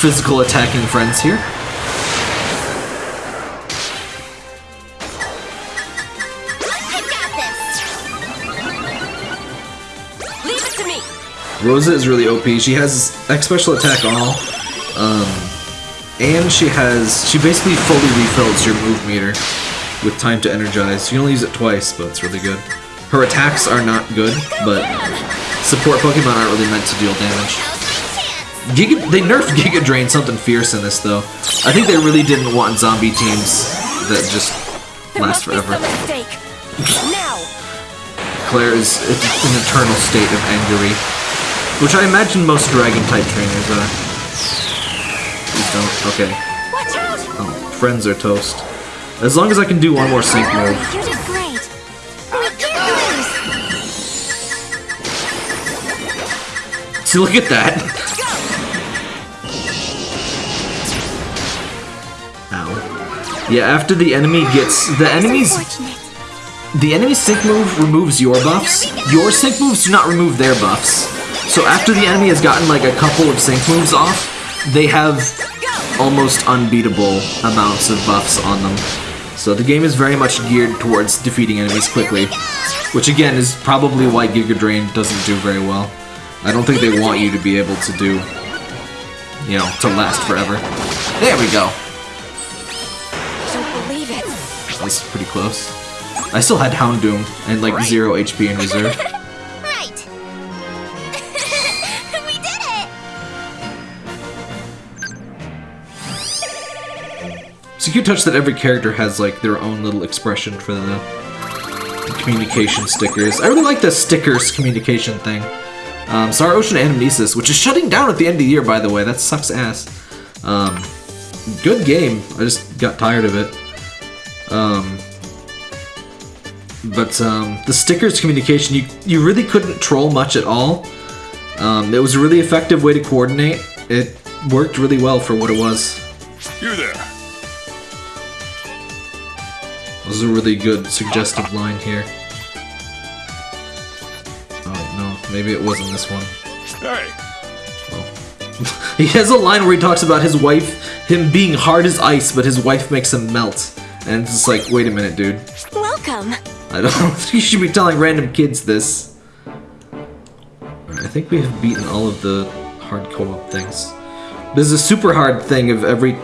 physical attacking friends here. Rosa is really OP. She has X special attack all, um, and she has she basically fully refills your move meter with time to energize. You can only use it twice, but it's really good. Her attacks are not good, but support Pokemon aren't really meant to deal damage. Now's my chance. Giga, they nerfed Giga Drain something fierce in this though. I think they really didn't want zombie teams that just last forever. some mistake. now. Clair is in an eternal state of angery, which I imagine most Dragon type trainers are. Please don't. Okay. Watch out! Oh, friends are toast. As long as I can do one more sync move. You did great. We can't lose. See, look at that. Ow. Yeah, after the enemy gets the enemies Unfortunate. The enemy sync move removes your buffs. Your sync moves do not remove their buffs. So after the enemy has gotten like a couple of sync moves off, they have almost unbeatable amounts of buffs on them. So the game is very much geared towards defeating enemies quickly, which again is probably why Giga Drain doesn't do very well. I don't think they want you to be able to do, you know, to last forever. There we go. Don't believe it. That's pretty close. I still had Houndoom and like zero HP in reserve. It's a cute touch that every character has like their own little expression for the, communication stickers. I really like the stickers communication thing. Um, Star Ocean Anamnesis, which is shutting down at the end of the year, by the way. That sucks ass. Um, good game. I just got tired of it. Um, but um, the stickers communication, you you really couldn't troll much at all. Um, it was a really effective way to coordinate. It worked really well for what it was. You there. This is a really good suggestive line here. Oh no, maybe it wasn't this one. Hey, oh. He has a line where he talks about his wife, him being hard as ice, but his wife makes him melt. And it's just like, wait a minute, dude. Welcome. I don't think you should be telling random kids this. I think we have beaten all of the hard co-op things. There's a super hard thing of every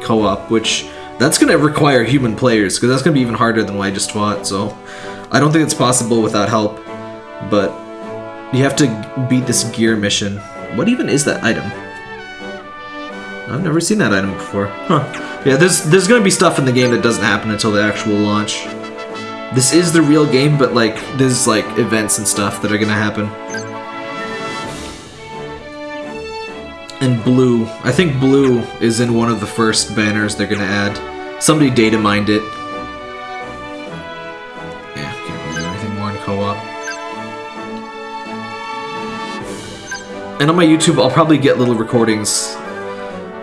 co-op, which that's gonna require human players, because that's gonna be even harder than what I just fought, so I don't think it's possible without help. But you have to beat this gear mission. What even is that item? I've never seen that item before. Huh. Yeah, there's there's gonna be stuff in the game that doesn't happen until the actual launch. This is the real game, but like there's like events and stuff that are gonna happen. And blue, I think blue is in one of the first banners they're gonna add. Somebody data mined it. Yeah, can't really do anything more in co-op. And on my YouTube, I'll probably get little recordings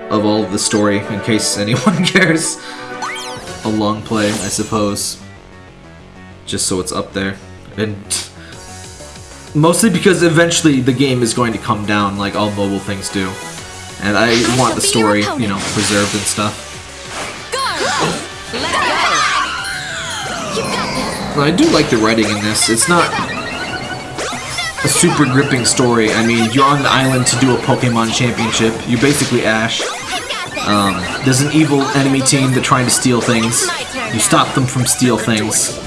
of all of the story in case anyone cares. A long play, I suppose just so it's up there. And mostly because eventually the game is going to come down like all mobile things do. And I want the story, you know, preserved and stuff. I do like the writing in this. It's not a super gripping story. I mean, you're on the island to do a Pokemon championship. You're basically Ash. Um, there's an evil enemy team that's trying to steal things. You stop them from steal things.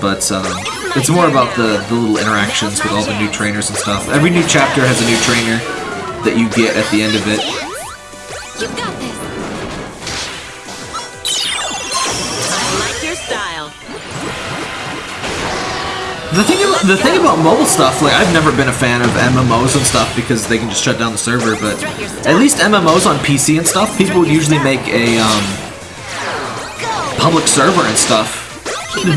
But um, it's more about the, the little interactions with all the new trainers and stuff. Every new chapter has a new trainer that you get at the end of it. You've got this. I like your style. The thing about the thing about mobile stuff, like I've never been a fan of MMOs and stuff because they can just shut down the server. But at least MMOs on PC and stuff, people would usually make a um, public server and stuff.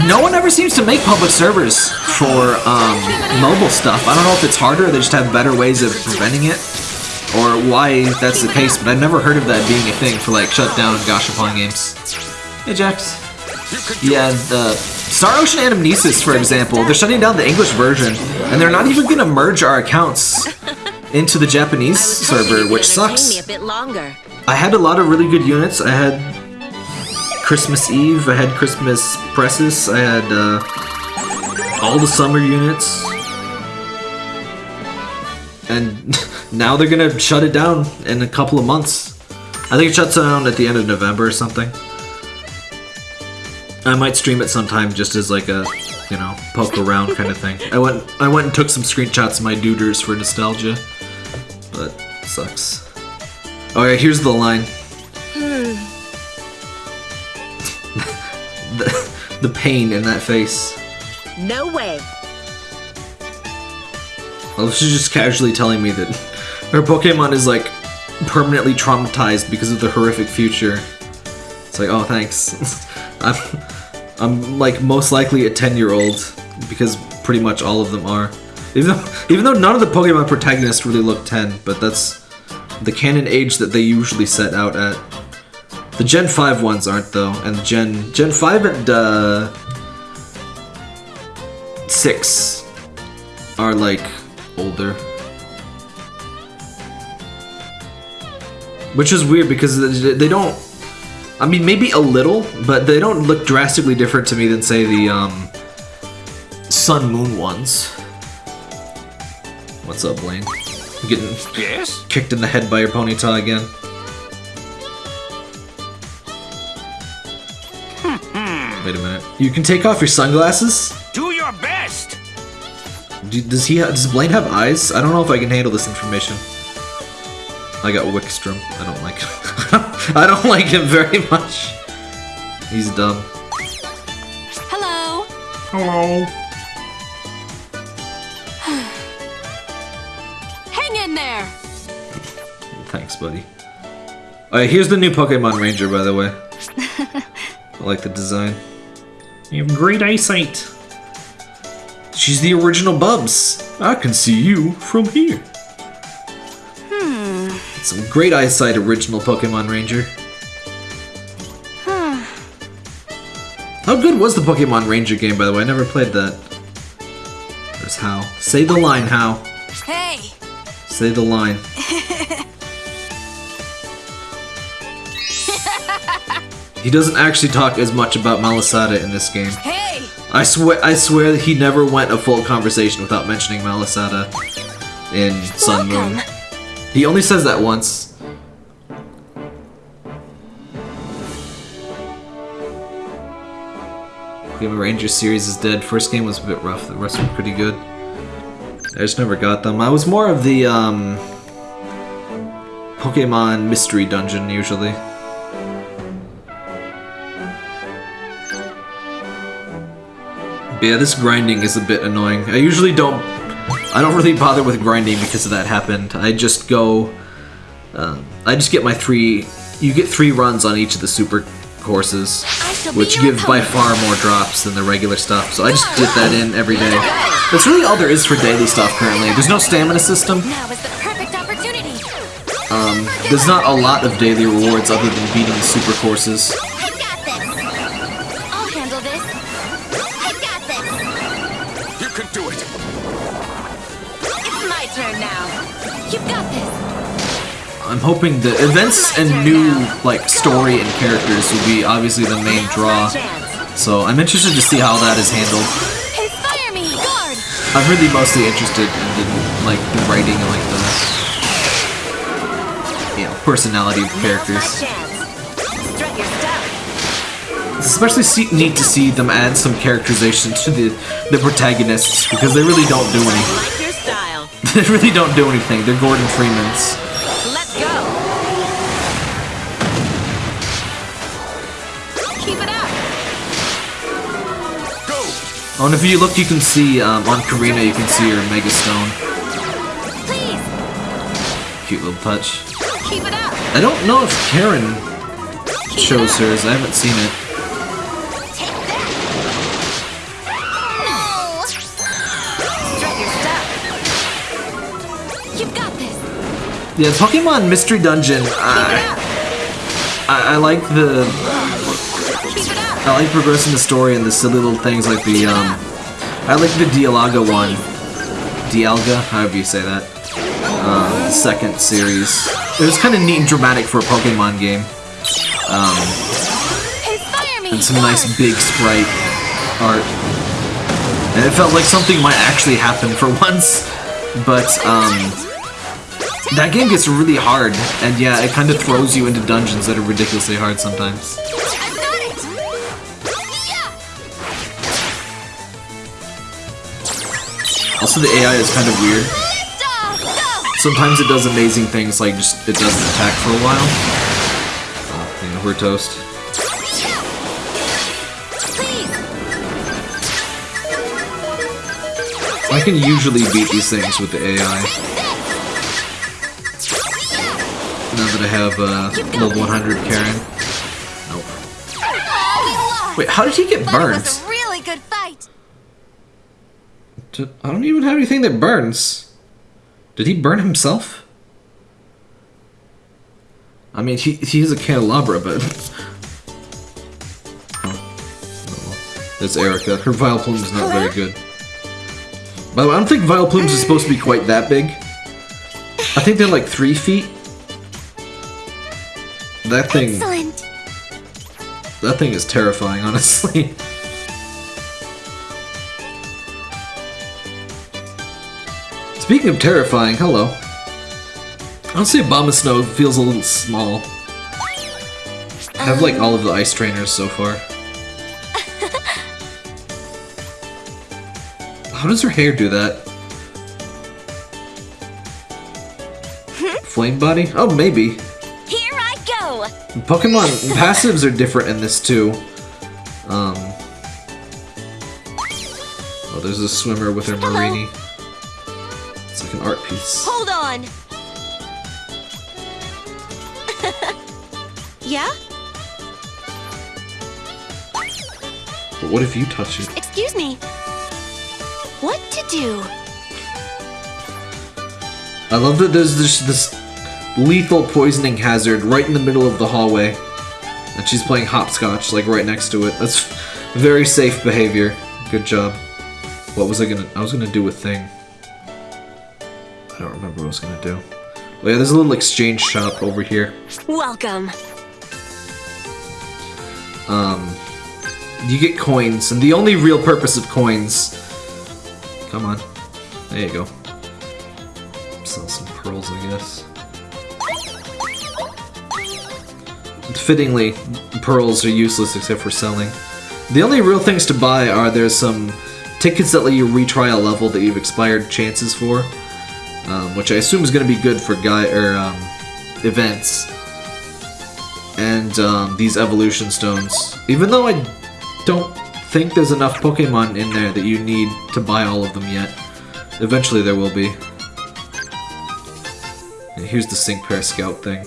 No one ever seems to make public servers for um, mobile stuff. I don't know if it's harder, or they just have better ways of preventing it, or why that's the case. But I've never heard of that being a thing for like shut down Gashapon games. Hey Jax. Yeah, the Star Ocean Anamnesis, for example, they're shutting down the English version, and they're not even gonna merge our accounts into the Japanese server, which sucks. Me a bit longer. I had a lot of really good units. I had Christmas Eve, I had Christmas Presses, I had uh, all the summer units. And now they're gonna shut it down in a couple of months. I think it shuts down at the end of November or something. I might stream it sometime just as like a, you know, poke around kind of thing. I went I went and took some screenshots of my duders for nostalgia. But sucks. Alright, here's the line. the, the pain in that face. No way. Oh, well, she's just casually telling me that her Pokemon is like permanently traumatized because of the horrific future. It's like, oh, thanks. I'm, I'm like most likely a 10 year old because pretty much all of them are. Even though, even though none of the Pokemon protagonists really look 10, but that's the canon age that they usually set out at. The Gen 5 ones aren't though, and the Gen Gen 5 and uh, 6 are like older. Which is weird because they don't. I mean, maybe a little, but they don't look drastically different to me than, say, the um, Sun Moon ones. What's up, Blaine? You getting Yes? kicked in the head by your ponytail again? Wait a minute. You can take off your sunglasses? Do your best! Do, does he? Ha- does Blaine have eyes? I don't know if I can handle this information. I got Wikstrom. I don't like him. I don't like him very much. He's dumb. Hello. Hello. Hang in there. Thanks, buddy. Alright, here's the new Pokemon Ranger, by the way. I like the design. You have great eyesight. She's the original Bubs. I can see you from here. Hmm. Some great eyesight, original Pokemon Ranger. How good was the Pokemon Ranger game, by the way? I never played that. There's Hau. Say the line, Hau. Hey. Say the line. he doesn't actually talk as much about Malasada in this game. Hey. I swear, I swear that he never went a full conversation without mentioning Malasada in Sun Moon. He only says that once. Pokemon Ranger series is dead. First game was a bit rough. The rest were pretty good. I just never got them. I was more of the um, Pokemon Mystery Dungeon usually. But yeah, this grinding is a bit annoying. I usually don't. I don't really bother with grinding because of that happened. I just go. Um, I just get my three. You get three runs on each of the super courses, which give by far more drops than the regular stuff. So I just get that in every day. That's really all there is for daily stuff currently. There's no stamina system. Now is the perfect opportunity. Um, there's not a lot of daily rewards other than beating the super courses. Hoping the events and new like story and characters will be obviously the main draw. So I'm interested to see how that is handled. Inspire me! Guard! I'm really mostly interested in the, like the writing and like the you know personality of characters. Strut your stuff. It's especially see, neat to see them add some characterization to the the protagonists because they really don't do anything. Like your style. they really don't do anything. They're Gordon Freemans. Oh, and if you look, you can see um, on Korrina, you can see her Mega Stone. Please! Cute little touch. Keep it up! I don't know if Karen Keep shows hers. I haven't seen it. Take that! No! Strut your stuff. You've got this! Yeah, Pokemon Mystery Dungeon. I! I, like the Keep it up! I like progressing the story and the silly little things like the um. I like the Dialaga one. Dialga, however you say that. The second series. It was kind of neat and dramatic for a Pokemon game. Me! and some nice big sprite art. And it felt like something might actually happen for once, but um, that game gets really hard, and yeah, it kind of throws you into dungeons that are ridiculously hard sometimes. Also, the AI is kind of weird. Sometimes it does amazing things, like just it doesn't attack for a while. Oh, know, we're toast. I can usually beat these things with the AI. Now that I have uh, level 100 Karen. Nope. Wait, how did he get But it burned? was a really good fight! I don't even have anything that burns. Did he burn himself? I mean, he, he is a candelabra, but... Oh. Oh, Erika. Her Vileplume is not very good. By the way, I don't think Vileplumes is supposed to be quite that big. I think they're like three feet. That thing, Excellent! that thing is terrifying, honestly. Speaking of terrifying, hello. Honestly, Abomasnow feels a little small. I have like all of the ice trainers so far. How does her hair do that? Flame body? Oh, maybe. Here I go! Pokemon passives are different in this too. Um. Oh, there's a swimmer with her Mareanie. It's like an art piece. Hold on! yeah? But what if you touch it? Excuse me. What to do? I love that there's this, this lethal poisoning hazard right in the middle of the hallway. And she's playing hopscotch, like right next to it. That's very safe behavior. Good job. What was I gonna... I was gonna do a thing. I don't remember what I was gonna do. Oh yeah, there's a little exchange shop over here. Welcome. Um, you get coins, and the only real purpose of coins. Come on, there you go. Sell some pearls, I guess. Fittingly, pearls are useless except for selling. The only real things to buy are there's some tickets that let you retry a level that you've expired chances for, um, which I assume is going to be good for guy or um, events and um, these evolution stones. Even though I don't think there's enough Pokemon in there that you need to buy all of them yet. Eventually there will be. And here's the Sync Pair Scout thing.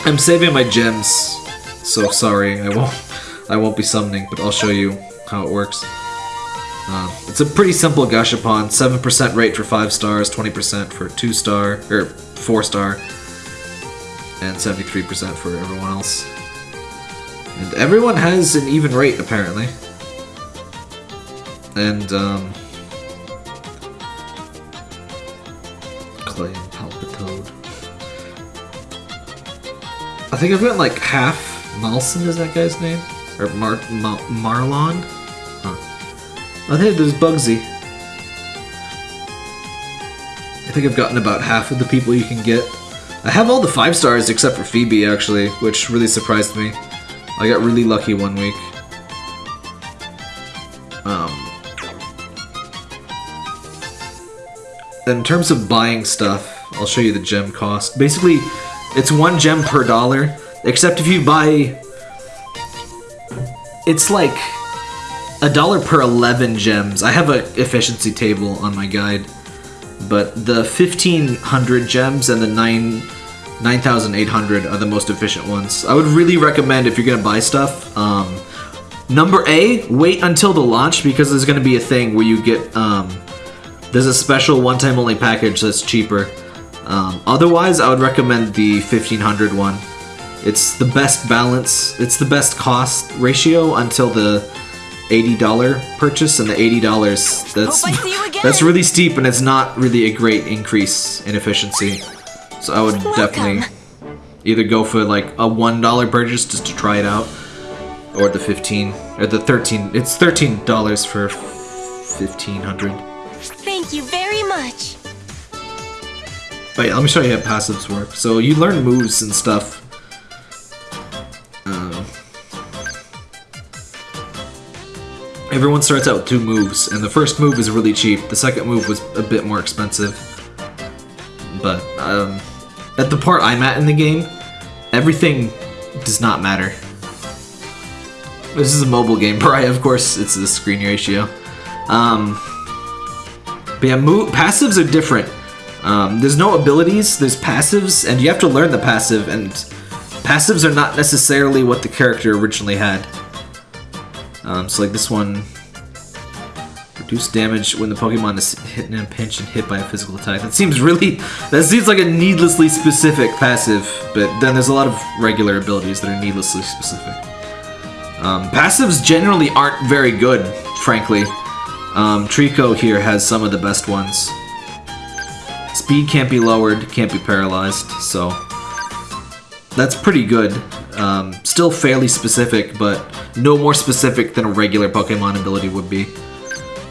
I'm saving my gems, so sorry, I won't I won't be summoning, but I'll show you how it works. Uh, it's a pretty simple Gashapon, 7% rate for 5 stars, 20% for 2 star, or 4 star, and 73% for everyone else. And everyone has an even rate, apparently. And, um... Clay and Palpitoad. I think I've got like half Malson, is that guy's name? Or Mar Ma Marlon? Oh, hey, there's Bugsy. I think I've gotten about half of the people you can get. I have all the five stars except for Phoebe, actually, which really surprised me. I got really lucky one week. Um, in terms of buying stuff, I'll show you the gem cost. Basically, it's one gem per dollar, except if you buy. It's like a dollar per 11 gems. I have a efficiency table on my guide, but the 1500 gems and the 9 9800 are the most efficient ones. I would really recommend if you're gonna buy stuff. Um, number A, wait until the launch because there's gonna be a thing where you get um, there's a special one-time only package that's cheaper. Um, otherwise, I would recommend the 1500 one. It's the best balance. It's the best cost ratio until the $80 purchase, and the $80 that's Hope I see you again. that's really steep, and it's not really a great increase in efficiency. So I would definitely either go for like a one dollar purchase just to try it out, or the 15 or the 13. It's thirteen dollars for 1500. Thank you very much. Yeah, let me show you how passives work. So you learn moves and stuff. Um, everyone starts out with two moves, and the first move is really cheap. The second move was a bit more expensive. But um, at the part I'm at in the game, everything does not matter. This is a mobile game, Pariah, of course, it's the screen ratio. Um, but yeah, move, passives are different. Um, there's no abilities, there's passives, and you have to learn the passive, and passives are not necessarily what the character originally had. Um, so like this one, reduce damage when the Pokemon is hit in a pinch and hit by a physical attack. That seems really, that seems like a needlessly specific passive, but then there's a lot of regular abilities that are needlessly specific. Um, passives generally aren't very good, frankly. Um, Trico here has some of the best ones. Speed can't be lowered, can't be paralyzed, so that's pretty good. Um, still fairly specific, but no more specific than a regular Pokemon ability would be.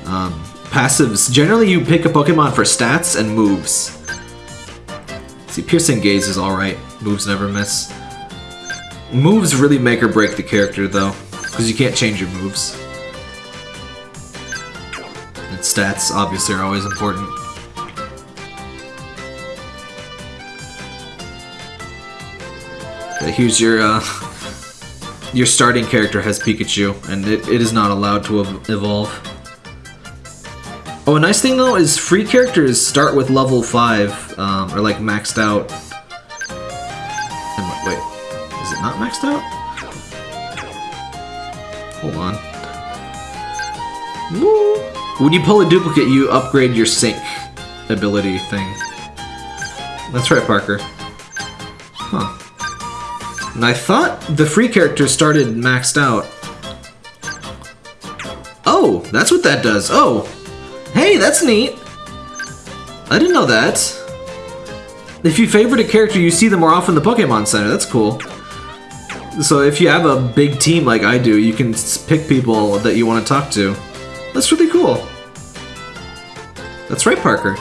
Um, passives, generally you pick a Pokemon for stats and moves. See, Piercing Gaze is alright, moves never miss. Moves really make or break the character though, because you can't change your moves. And stats obviously are always important. Here's your uh, your starting character has Pikachu, and it, it is not allowed to ev- evolve. Oh, a nice thing though is free characters start with level five, um, or like maxed out. And wait, is it not maxed out? Hold on. Woo. When you pull a duplicate, you upgrade your sync ability thing. That's right, Parker. I thought the free characters started maxed out. Oh, that's what that does. Oh, hey, that's neat. I didn't know that. If you favorite a character, you see them more often in the Pokemon Center. That's cool. So if you have a big team like I do, you can pick people that you want to talk to. That's really cool. That's right, Parker.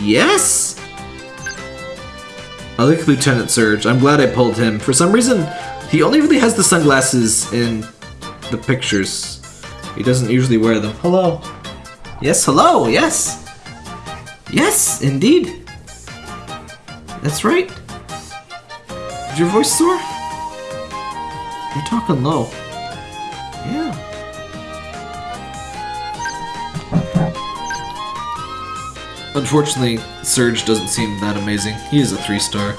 Yes! I like Lieutenant Surge. I'm glad I pulled him. For some reason, he only really has the sunglasses in the pictures. He doesn't usually wear them. Hello. Yes, hello, yes. Yes, indeed. That's right. Is your voice sore? You're talking low. Unfortunately, Surge doesn't seem that amazing. He is a three star.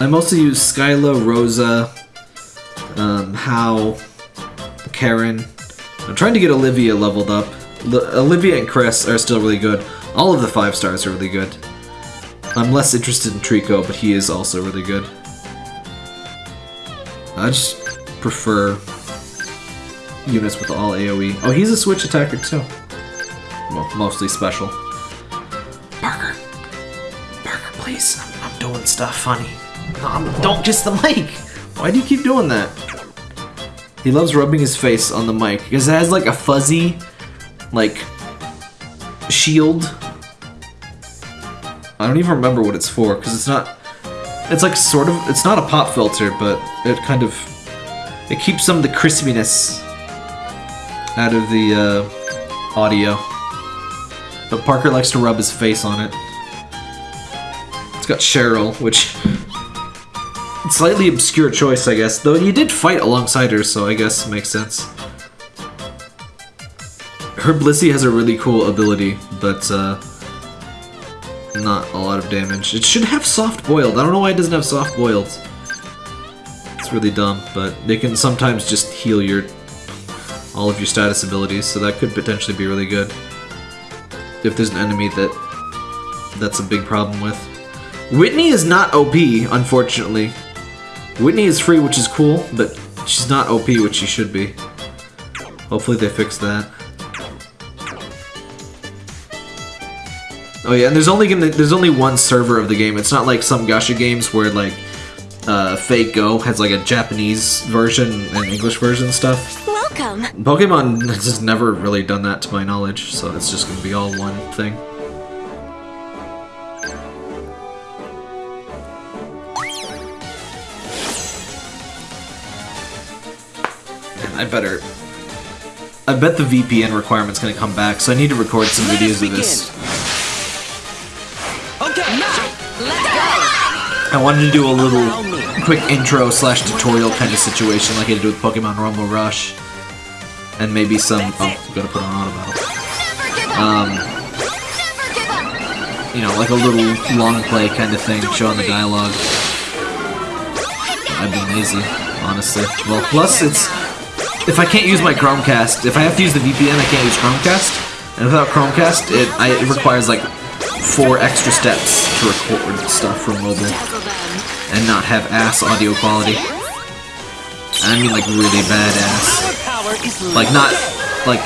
I mostly use Skyla, Rosa, um, Hau, Karen. I'm trying to get Olivia leveled up. L- Olivia and Chris are still really good. All of the five stars are really good. I'm less interested in Trico, but he is also really good. I just prefer units with all AoE. Oh, he's a switch attacker too. Well, mostly special. Parker. Parker, please. I'm, I'm doing stuff funny. No, don't kiss the mic. Why do you keep doing that? He loves rubbing his face on the mic because it has like a fuzzy, like, shield. I don't even remember what it's for because it's not. It's like sort of. It's not a pop filter, but it kind of. It keeps some of the crispiness out of the uh, audio. But Parker likes to rub his face on it. It's got Cheryl, which slightly obscure choice, I guess. Though he did fight alongside her, so I guess it makes sense. Her Blissey has a really cool ability, but uh, not a lot of damage. It should have soft boiled. I don't know why it doesn't have soft boiled. It's really dumb, but they can sometimes just heal your all of your status abilities, so that could potentially be really good. If there's an enemy that that's a big problem with. Whitney is not OP, unfortunately. Whitney is free, which is cool, but she's not OP, which she should be. Hopefully they fix that. Oh yeah, and there's only gonna there's only one server of the game. It's not like some Gacha games where like uh, Fate Go has like a Japanese version and English version stuff. Welcome. Pokemon has never really done that to my knowledge, so it's just gonna be all one thing. I better. I bet the VPN requirement's gonna come back, so I need to record some Let videos of this. Okay, now, let's go. I wanted to do a little quick intro slash tutorial kind of situation like I did with Pokemon Rumble Rush. And maybe some. Oh, gotta put on auto battle. Never give up. Um, Never give up. you know, like a little long play kind of thing, showing the dialogue. I've been lazy, honestly. Well, plus it's if I can't use my Chromecast, if I have to use the VPN, I can't use Chromecast. And without Chromecast, it I, it requires like four extra steps to record stuff from mobile and not have ass audio quality. I mean like really bad ass. Our power is Like not like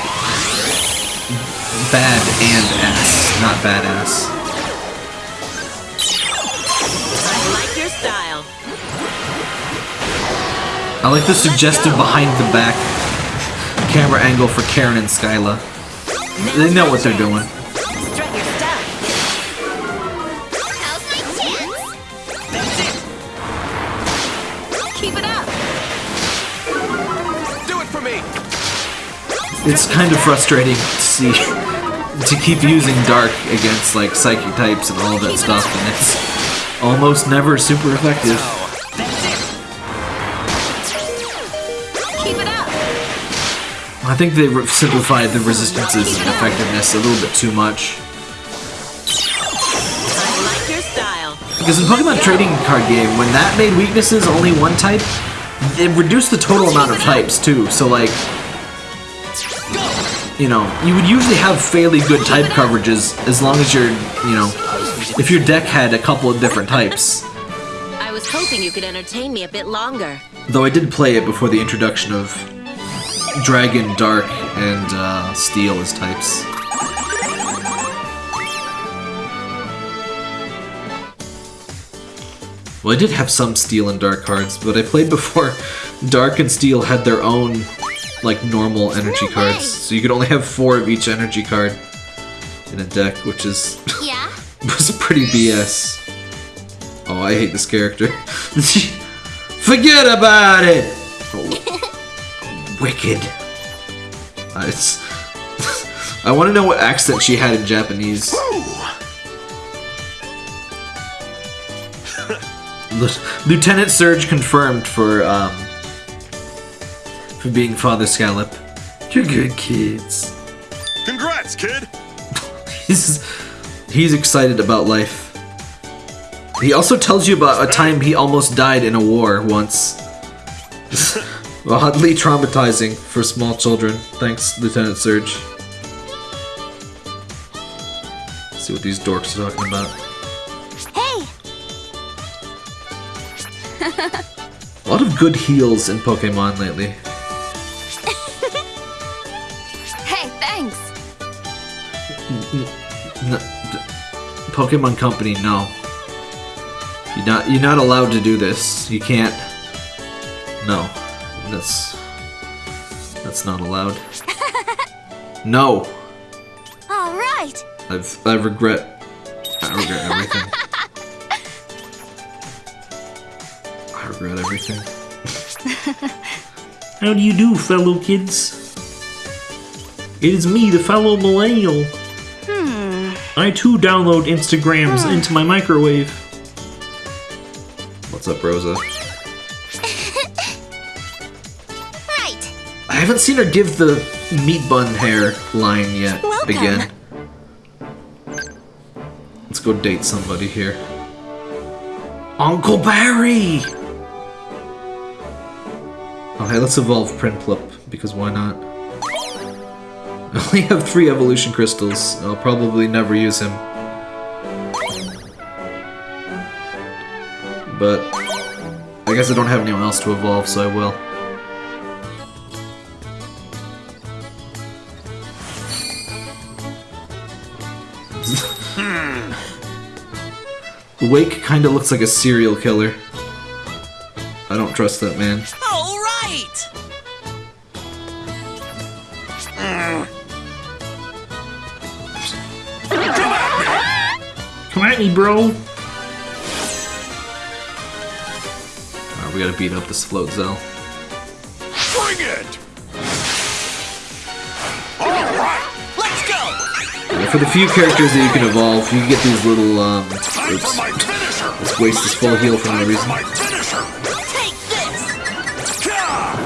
bad and ass, not bad ass. I like your style. I like the suggestive behind the back camera angle for Karen and Skyla. They know what they're doing. It's kind of frustrating to see to keep using dark against like psychic types and all that stuff, and it's almost never super effective. I think they simplified the resistances and effectiveness a little bit too much. Because in Pokemon Trading Card Game, when that made weaknesses only one type, it reduced the total amount of types too. So like, you know, you would usually have fairly good type coverages as long as you're, you know, if your deck had a couple of different types. I was hoping you could entertain me a bit longer. Though I did play it before the introduction of Dragon, Dark, and uh, Steel as types. Well, I did have some Steel and Dark cards, but I played before Dark and Steel had their own, like, normal energy No cards. way. So you could only have four of each energy card in a deck, which is Yeah. was pretty BS. Oh, I hate this character. Forget about it! Oh, wicked. Uh, it's. I want to know what accent she had in Japanese. Lu- Lieutenant Surge confirmed for um for being Father Scallop. You're good kids. Congrats, kid. He's he's excited about life. He also tells you about a time he almost died in a war once. Oddly traumatizing for small children. Thanks, Lieutenant Surge. Let's see what these dorks are talking about. Hey. A lot of good heals in Pokemon lately. No, Pokemon Company, no. You're not you're not allowed to do this. You can't No, that's that's not allowed. No, All right. I've I regret I regret everything. I regret everything. How do you do, fellow kids? It is me, the fellow millennial. I too download Instagrams into my microwave. What's up, Rosa? Right. I haven't seen her give the meat bun hair line yet. Welcome. Again. Let's go date somebody here. Uncle Barry! Oh, okay, let's evolve Prinplup, because why not? I only have three evolution crystals. I'll probably never use him. But I guess I don't have anyone else to evolve, so I will. Wake kinda looks like a serial killer. I don't trust that man. Me, bro! Alright, we gotta beat up this Floatzel. Bring it! Alright! Let's go. Yeah, for the few characters that you can evolve, you get these little, um... Oops. for my finisher! Let's waste this full heal for no reason. for my finisher! Take this.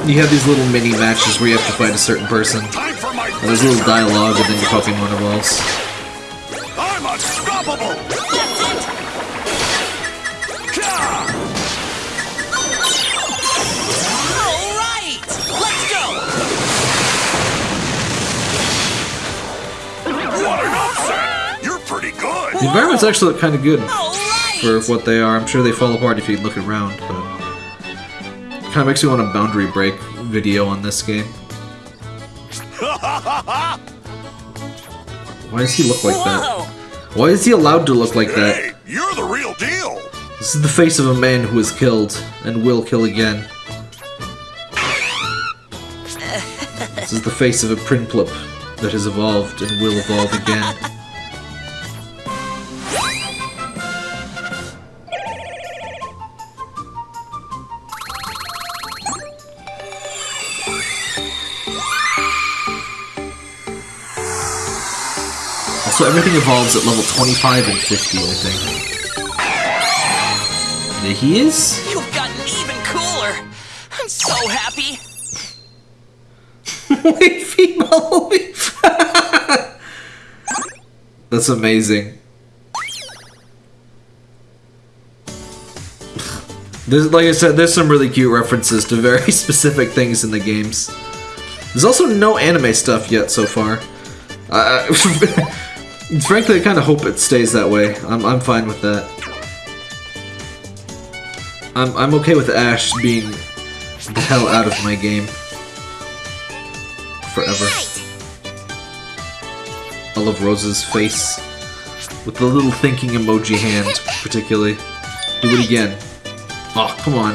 You have these little mini matches where you have to fight a certain person. Time for my And there's a little dialogue, and then your Pokemon evolves. The environments actually look kinda good for what they are. I'm sure they fall apart if you look around, but... Kinda makes me want a boundary break video on this game. Why does he look like that? Why is he allowed to look like that? Hey, you're the real deal! This is the face of a man who was killed and will kill again. This is the face of a Prinplup that has evolved and will evolve again. Also, everything evolves at level 25 and 50, I think. There he is? You've gotten even cooler. I'm so happy. Wait, female. That's amazing. There's, like I said, there's some really cute references to very specific things in the games. There's also no anime stuff yet so far. Uh, frankly, I kind of hope it stays that way. I'm, I'm fine with that. I'm, I'm okay with Ash being the hell out of my game. Forever. I love Rose's face. With the little thinking emoji hand, particularly. Do it again. Oh, come on.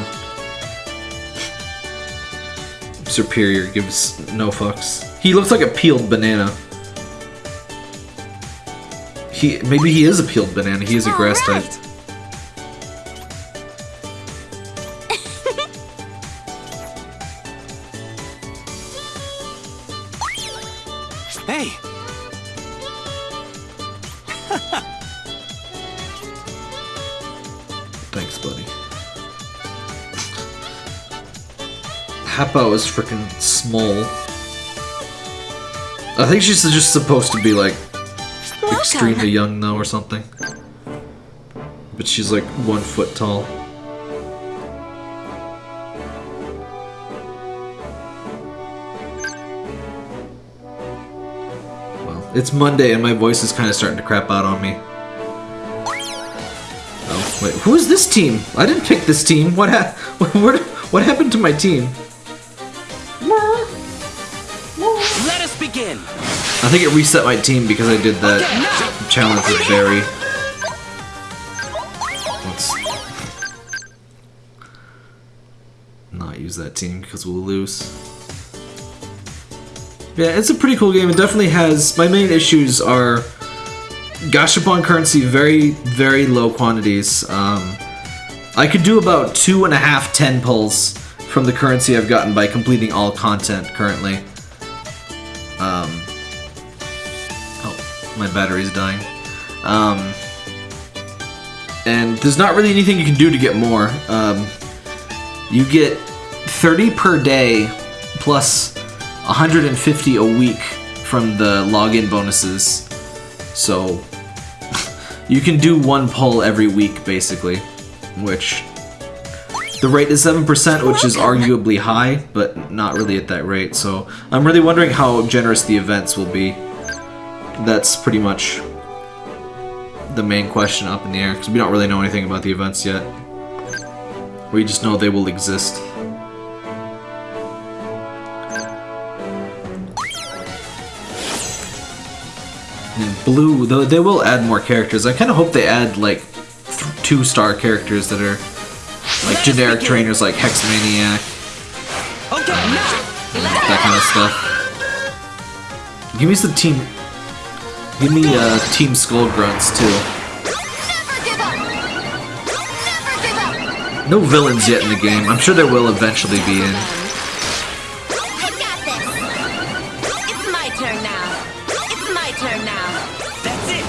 Serperior gives no fucks. He looks like a peeled banana. He maybe he is a peeled banana. He is a grass type. Hey. Thanks, buddy. Happo is freaking small. I think she's just supposed to be like extremely young though or something. But she's like one foot tall. Well, it's Monday and my voice is kind of starting to crap out on me. Oh, wait, who is this team? I didn't pick this team. What ha- what, what happened to my team? Think it reset my team because I did that challenge with Barry. Let's not use that team because we'll lose. Yeah, it's a pretty cool game. It definitely has. My main issues are Gashapon currency, very, very low quantities. Um, I could do about two and a half ten pulls from the currency I've gotten by completing all content currently. Um, my battery's dying. Um, and there's not really anything you can do to get more. Um, you get 30 per day plus 150 a week from the login bonuses. So you can do one pull every week basically, which the rate is 7%, which is arguably high, but not really at that rate. So I'm really wondering how generous the events will be. That's pretty much the main question up in the air, because we don't really know anything about the events yet. We just know they will exist. And blue, though they will add more characters. I kind of hope they add like th- two-star characters that are like generic trainers like Hexmaniac, Okay, that kind of stuff. Give me some team. Give me uh, Team Skull Grunts too. Never give up! Never give up! No villains yet in the game. I'm sure there will eventually be in. I got this! It's my turn now. It's my turn now. That's it.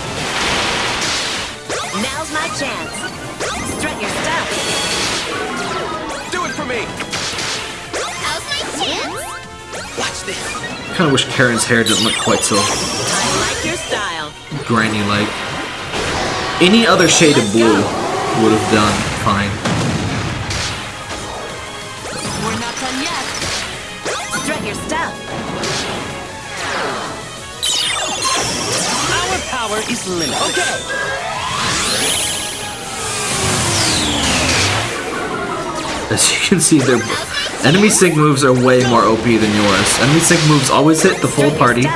Now's my chance. Strut your. Do it for me! How's my chance? Watch this! Kind of wish Karen's hair didn't look quite so I like your style. granny-like. Any other shade of blue would have done fine. We're not done yet. Strut your stuff. Our power is limited. Okay! As you can see, their enemy sync moves are way more OP than yours. Enemy sync moves always hit the full party.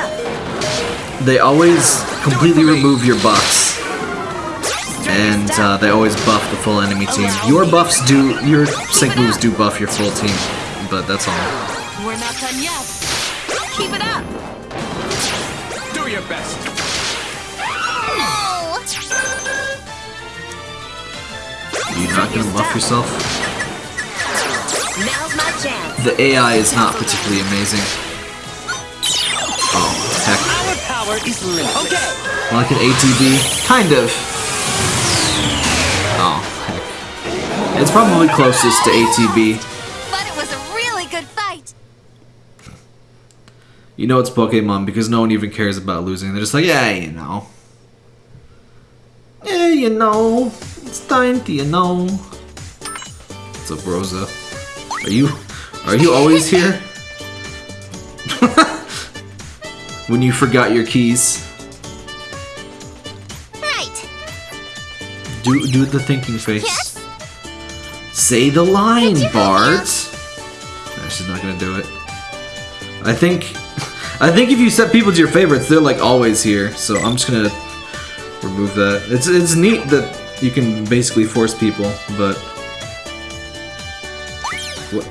They always completely remove your buffs. And uh, they always buff the full enemy team. Your buffs do, your sync moves do buff your full team, but that's all. We're not done yet. Keep it up. Do your best! Oh! You're not gonna buff yourself? Now's my chance. The AI is not particularly amazing. Power is limited. Okay! Like an ATB? Kind of. Oh, heck. It's probably closest to ATB. But it was a really good fight! You know it's Pokemon because no one even cares about losing. They're just like, yeah, you know. Yeah, you know. It's time to, you know. What's up, Rosa? Are you are you always here? when you forgot your keys. Right! Do do the thinking face. Yes? Say the line, Bart. No, she's not gonna do it. I think, I think if you set people to your favorites, they're like always here. So I'm just gonna remove that. It's it's neat that you can basically force people, but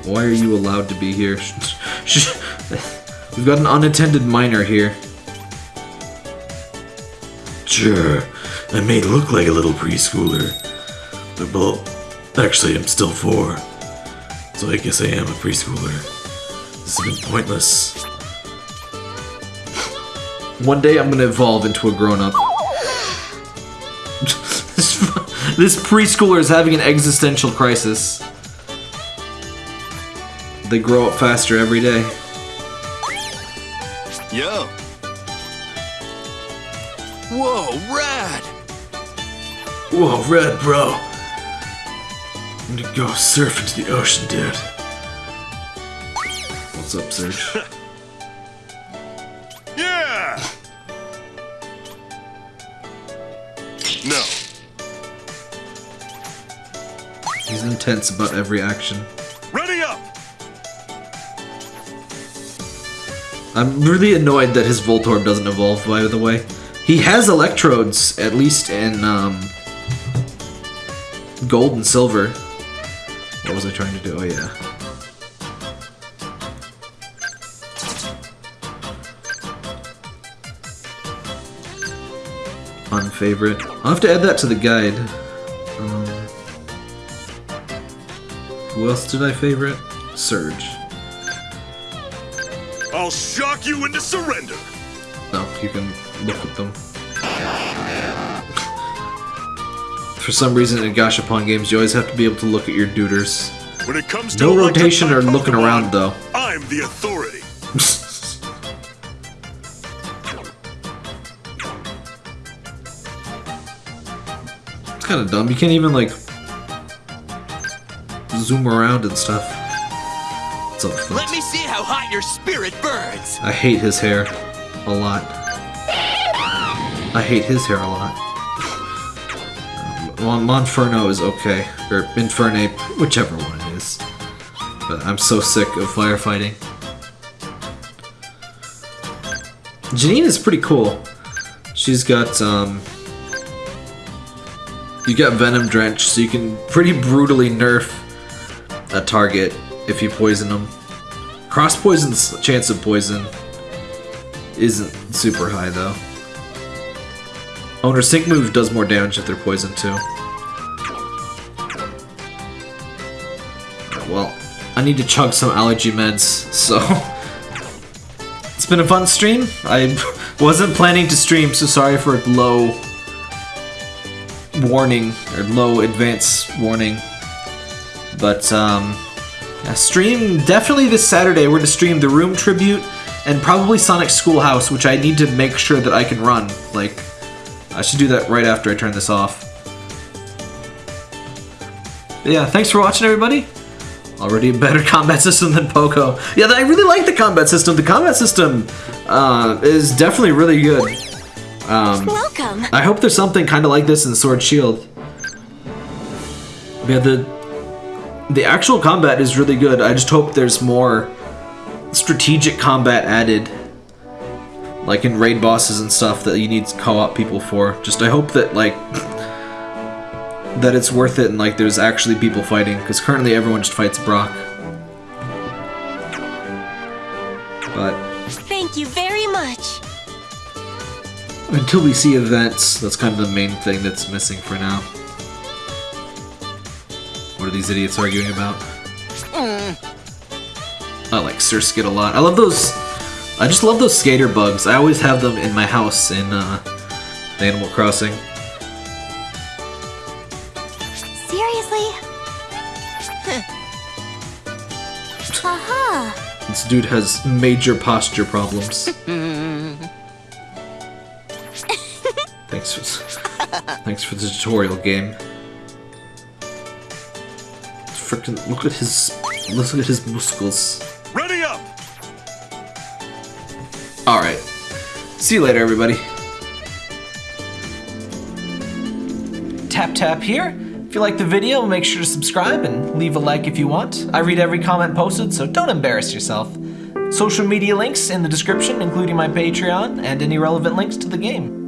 why are you allowed to be here? We've got an unattended minor here. Sure, I may look like a little preschooler, but well, actually I'm still four, so I guess I am a preschooler. This has been pointless. One day I'm gonna evolve into a grown up. this, this preschooler is having an existential crisis. They grow up faster every day. Yo. Whoa, rad! Whoa, Red, bro! I'm gonna go surf into the ocean, dude. What's up, Surge? Yeah! No. He's intense about every action. I'm really annoyed that his Voltorb doesn't evolve, by the way. He has electrodes, at least in um, gold and silver. What was I trying to do? Oh, yeah. Unfavorite. I'll have to add that to the guide. Um, who else did I favorite? Surge. You into surrender. No, you can look at them. For some reason in Gashapon games, you always have to be able to look at your duders. When it comes to No rotation or looking Pokemon, around, though. I'm the authority. It's kind of dumb. You can't even, like, zoom around and stuff. It's all fun. Let me see how hot your spirit burns. I hate his hair a lot. I hate his hair a lot. Mon Monferno is okay, or Infernape, whichever one it is. But I'm so sick of firefighting. Janine is pretty cool. She's got, um... You got Venom Drench, so you can pretty brutally nerf a target if you poison them. Cross poison's chance of poison isn't super high though. Owner Sync move does more damage if they're poisoned too. Well, I need to chug some allergy meds, so it's been a fun stream. I wasn't planning to stream, so sorry for low warning or low advance warning. But um yeah, stream definitely this Saturday. We're going to stream the Room tribute and probably Sonic Schoolhouse, which I need to make sure that I can run. Like, I should do that right after I turn this off. But yeah, thanks for watching, everybody. Already a better combat system than Poco. Yeah, I really like the combat system. The combat system uh, is definitely really good. Um, Welcome. I hope there's something kind of like this in Sword Shield. Yeah, the the actual combat is really good. I just hope there's more strategic combat added, like in raid bosses and stuff that you need co-op people for. Just I hope that like that it's worth it and like there's actually people fighting because currently everyone just fights Brock. But Thank you very much. Until we see events, that's kind of the main thing that's missing for now. What are these idiots arguing about? I like Surskit a lot. I love those. I just love those skater bugs. I always have them in my house in uh, Animal Crossing. Seriously? Haha. This dude has major posture problems. thanks for thanks for the tutorial game. Frickin' look at his look at his muscles. Ready up! All right. See you later, everybody. Tap tap here. If you like the video, make sure to subscribe and leave a like if you want. I read every comment posted, so don't embarrass yourself. Social media links in the description, including my Patreon and any relevant links to the game.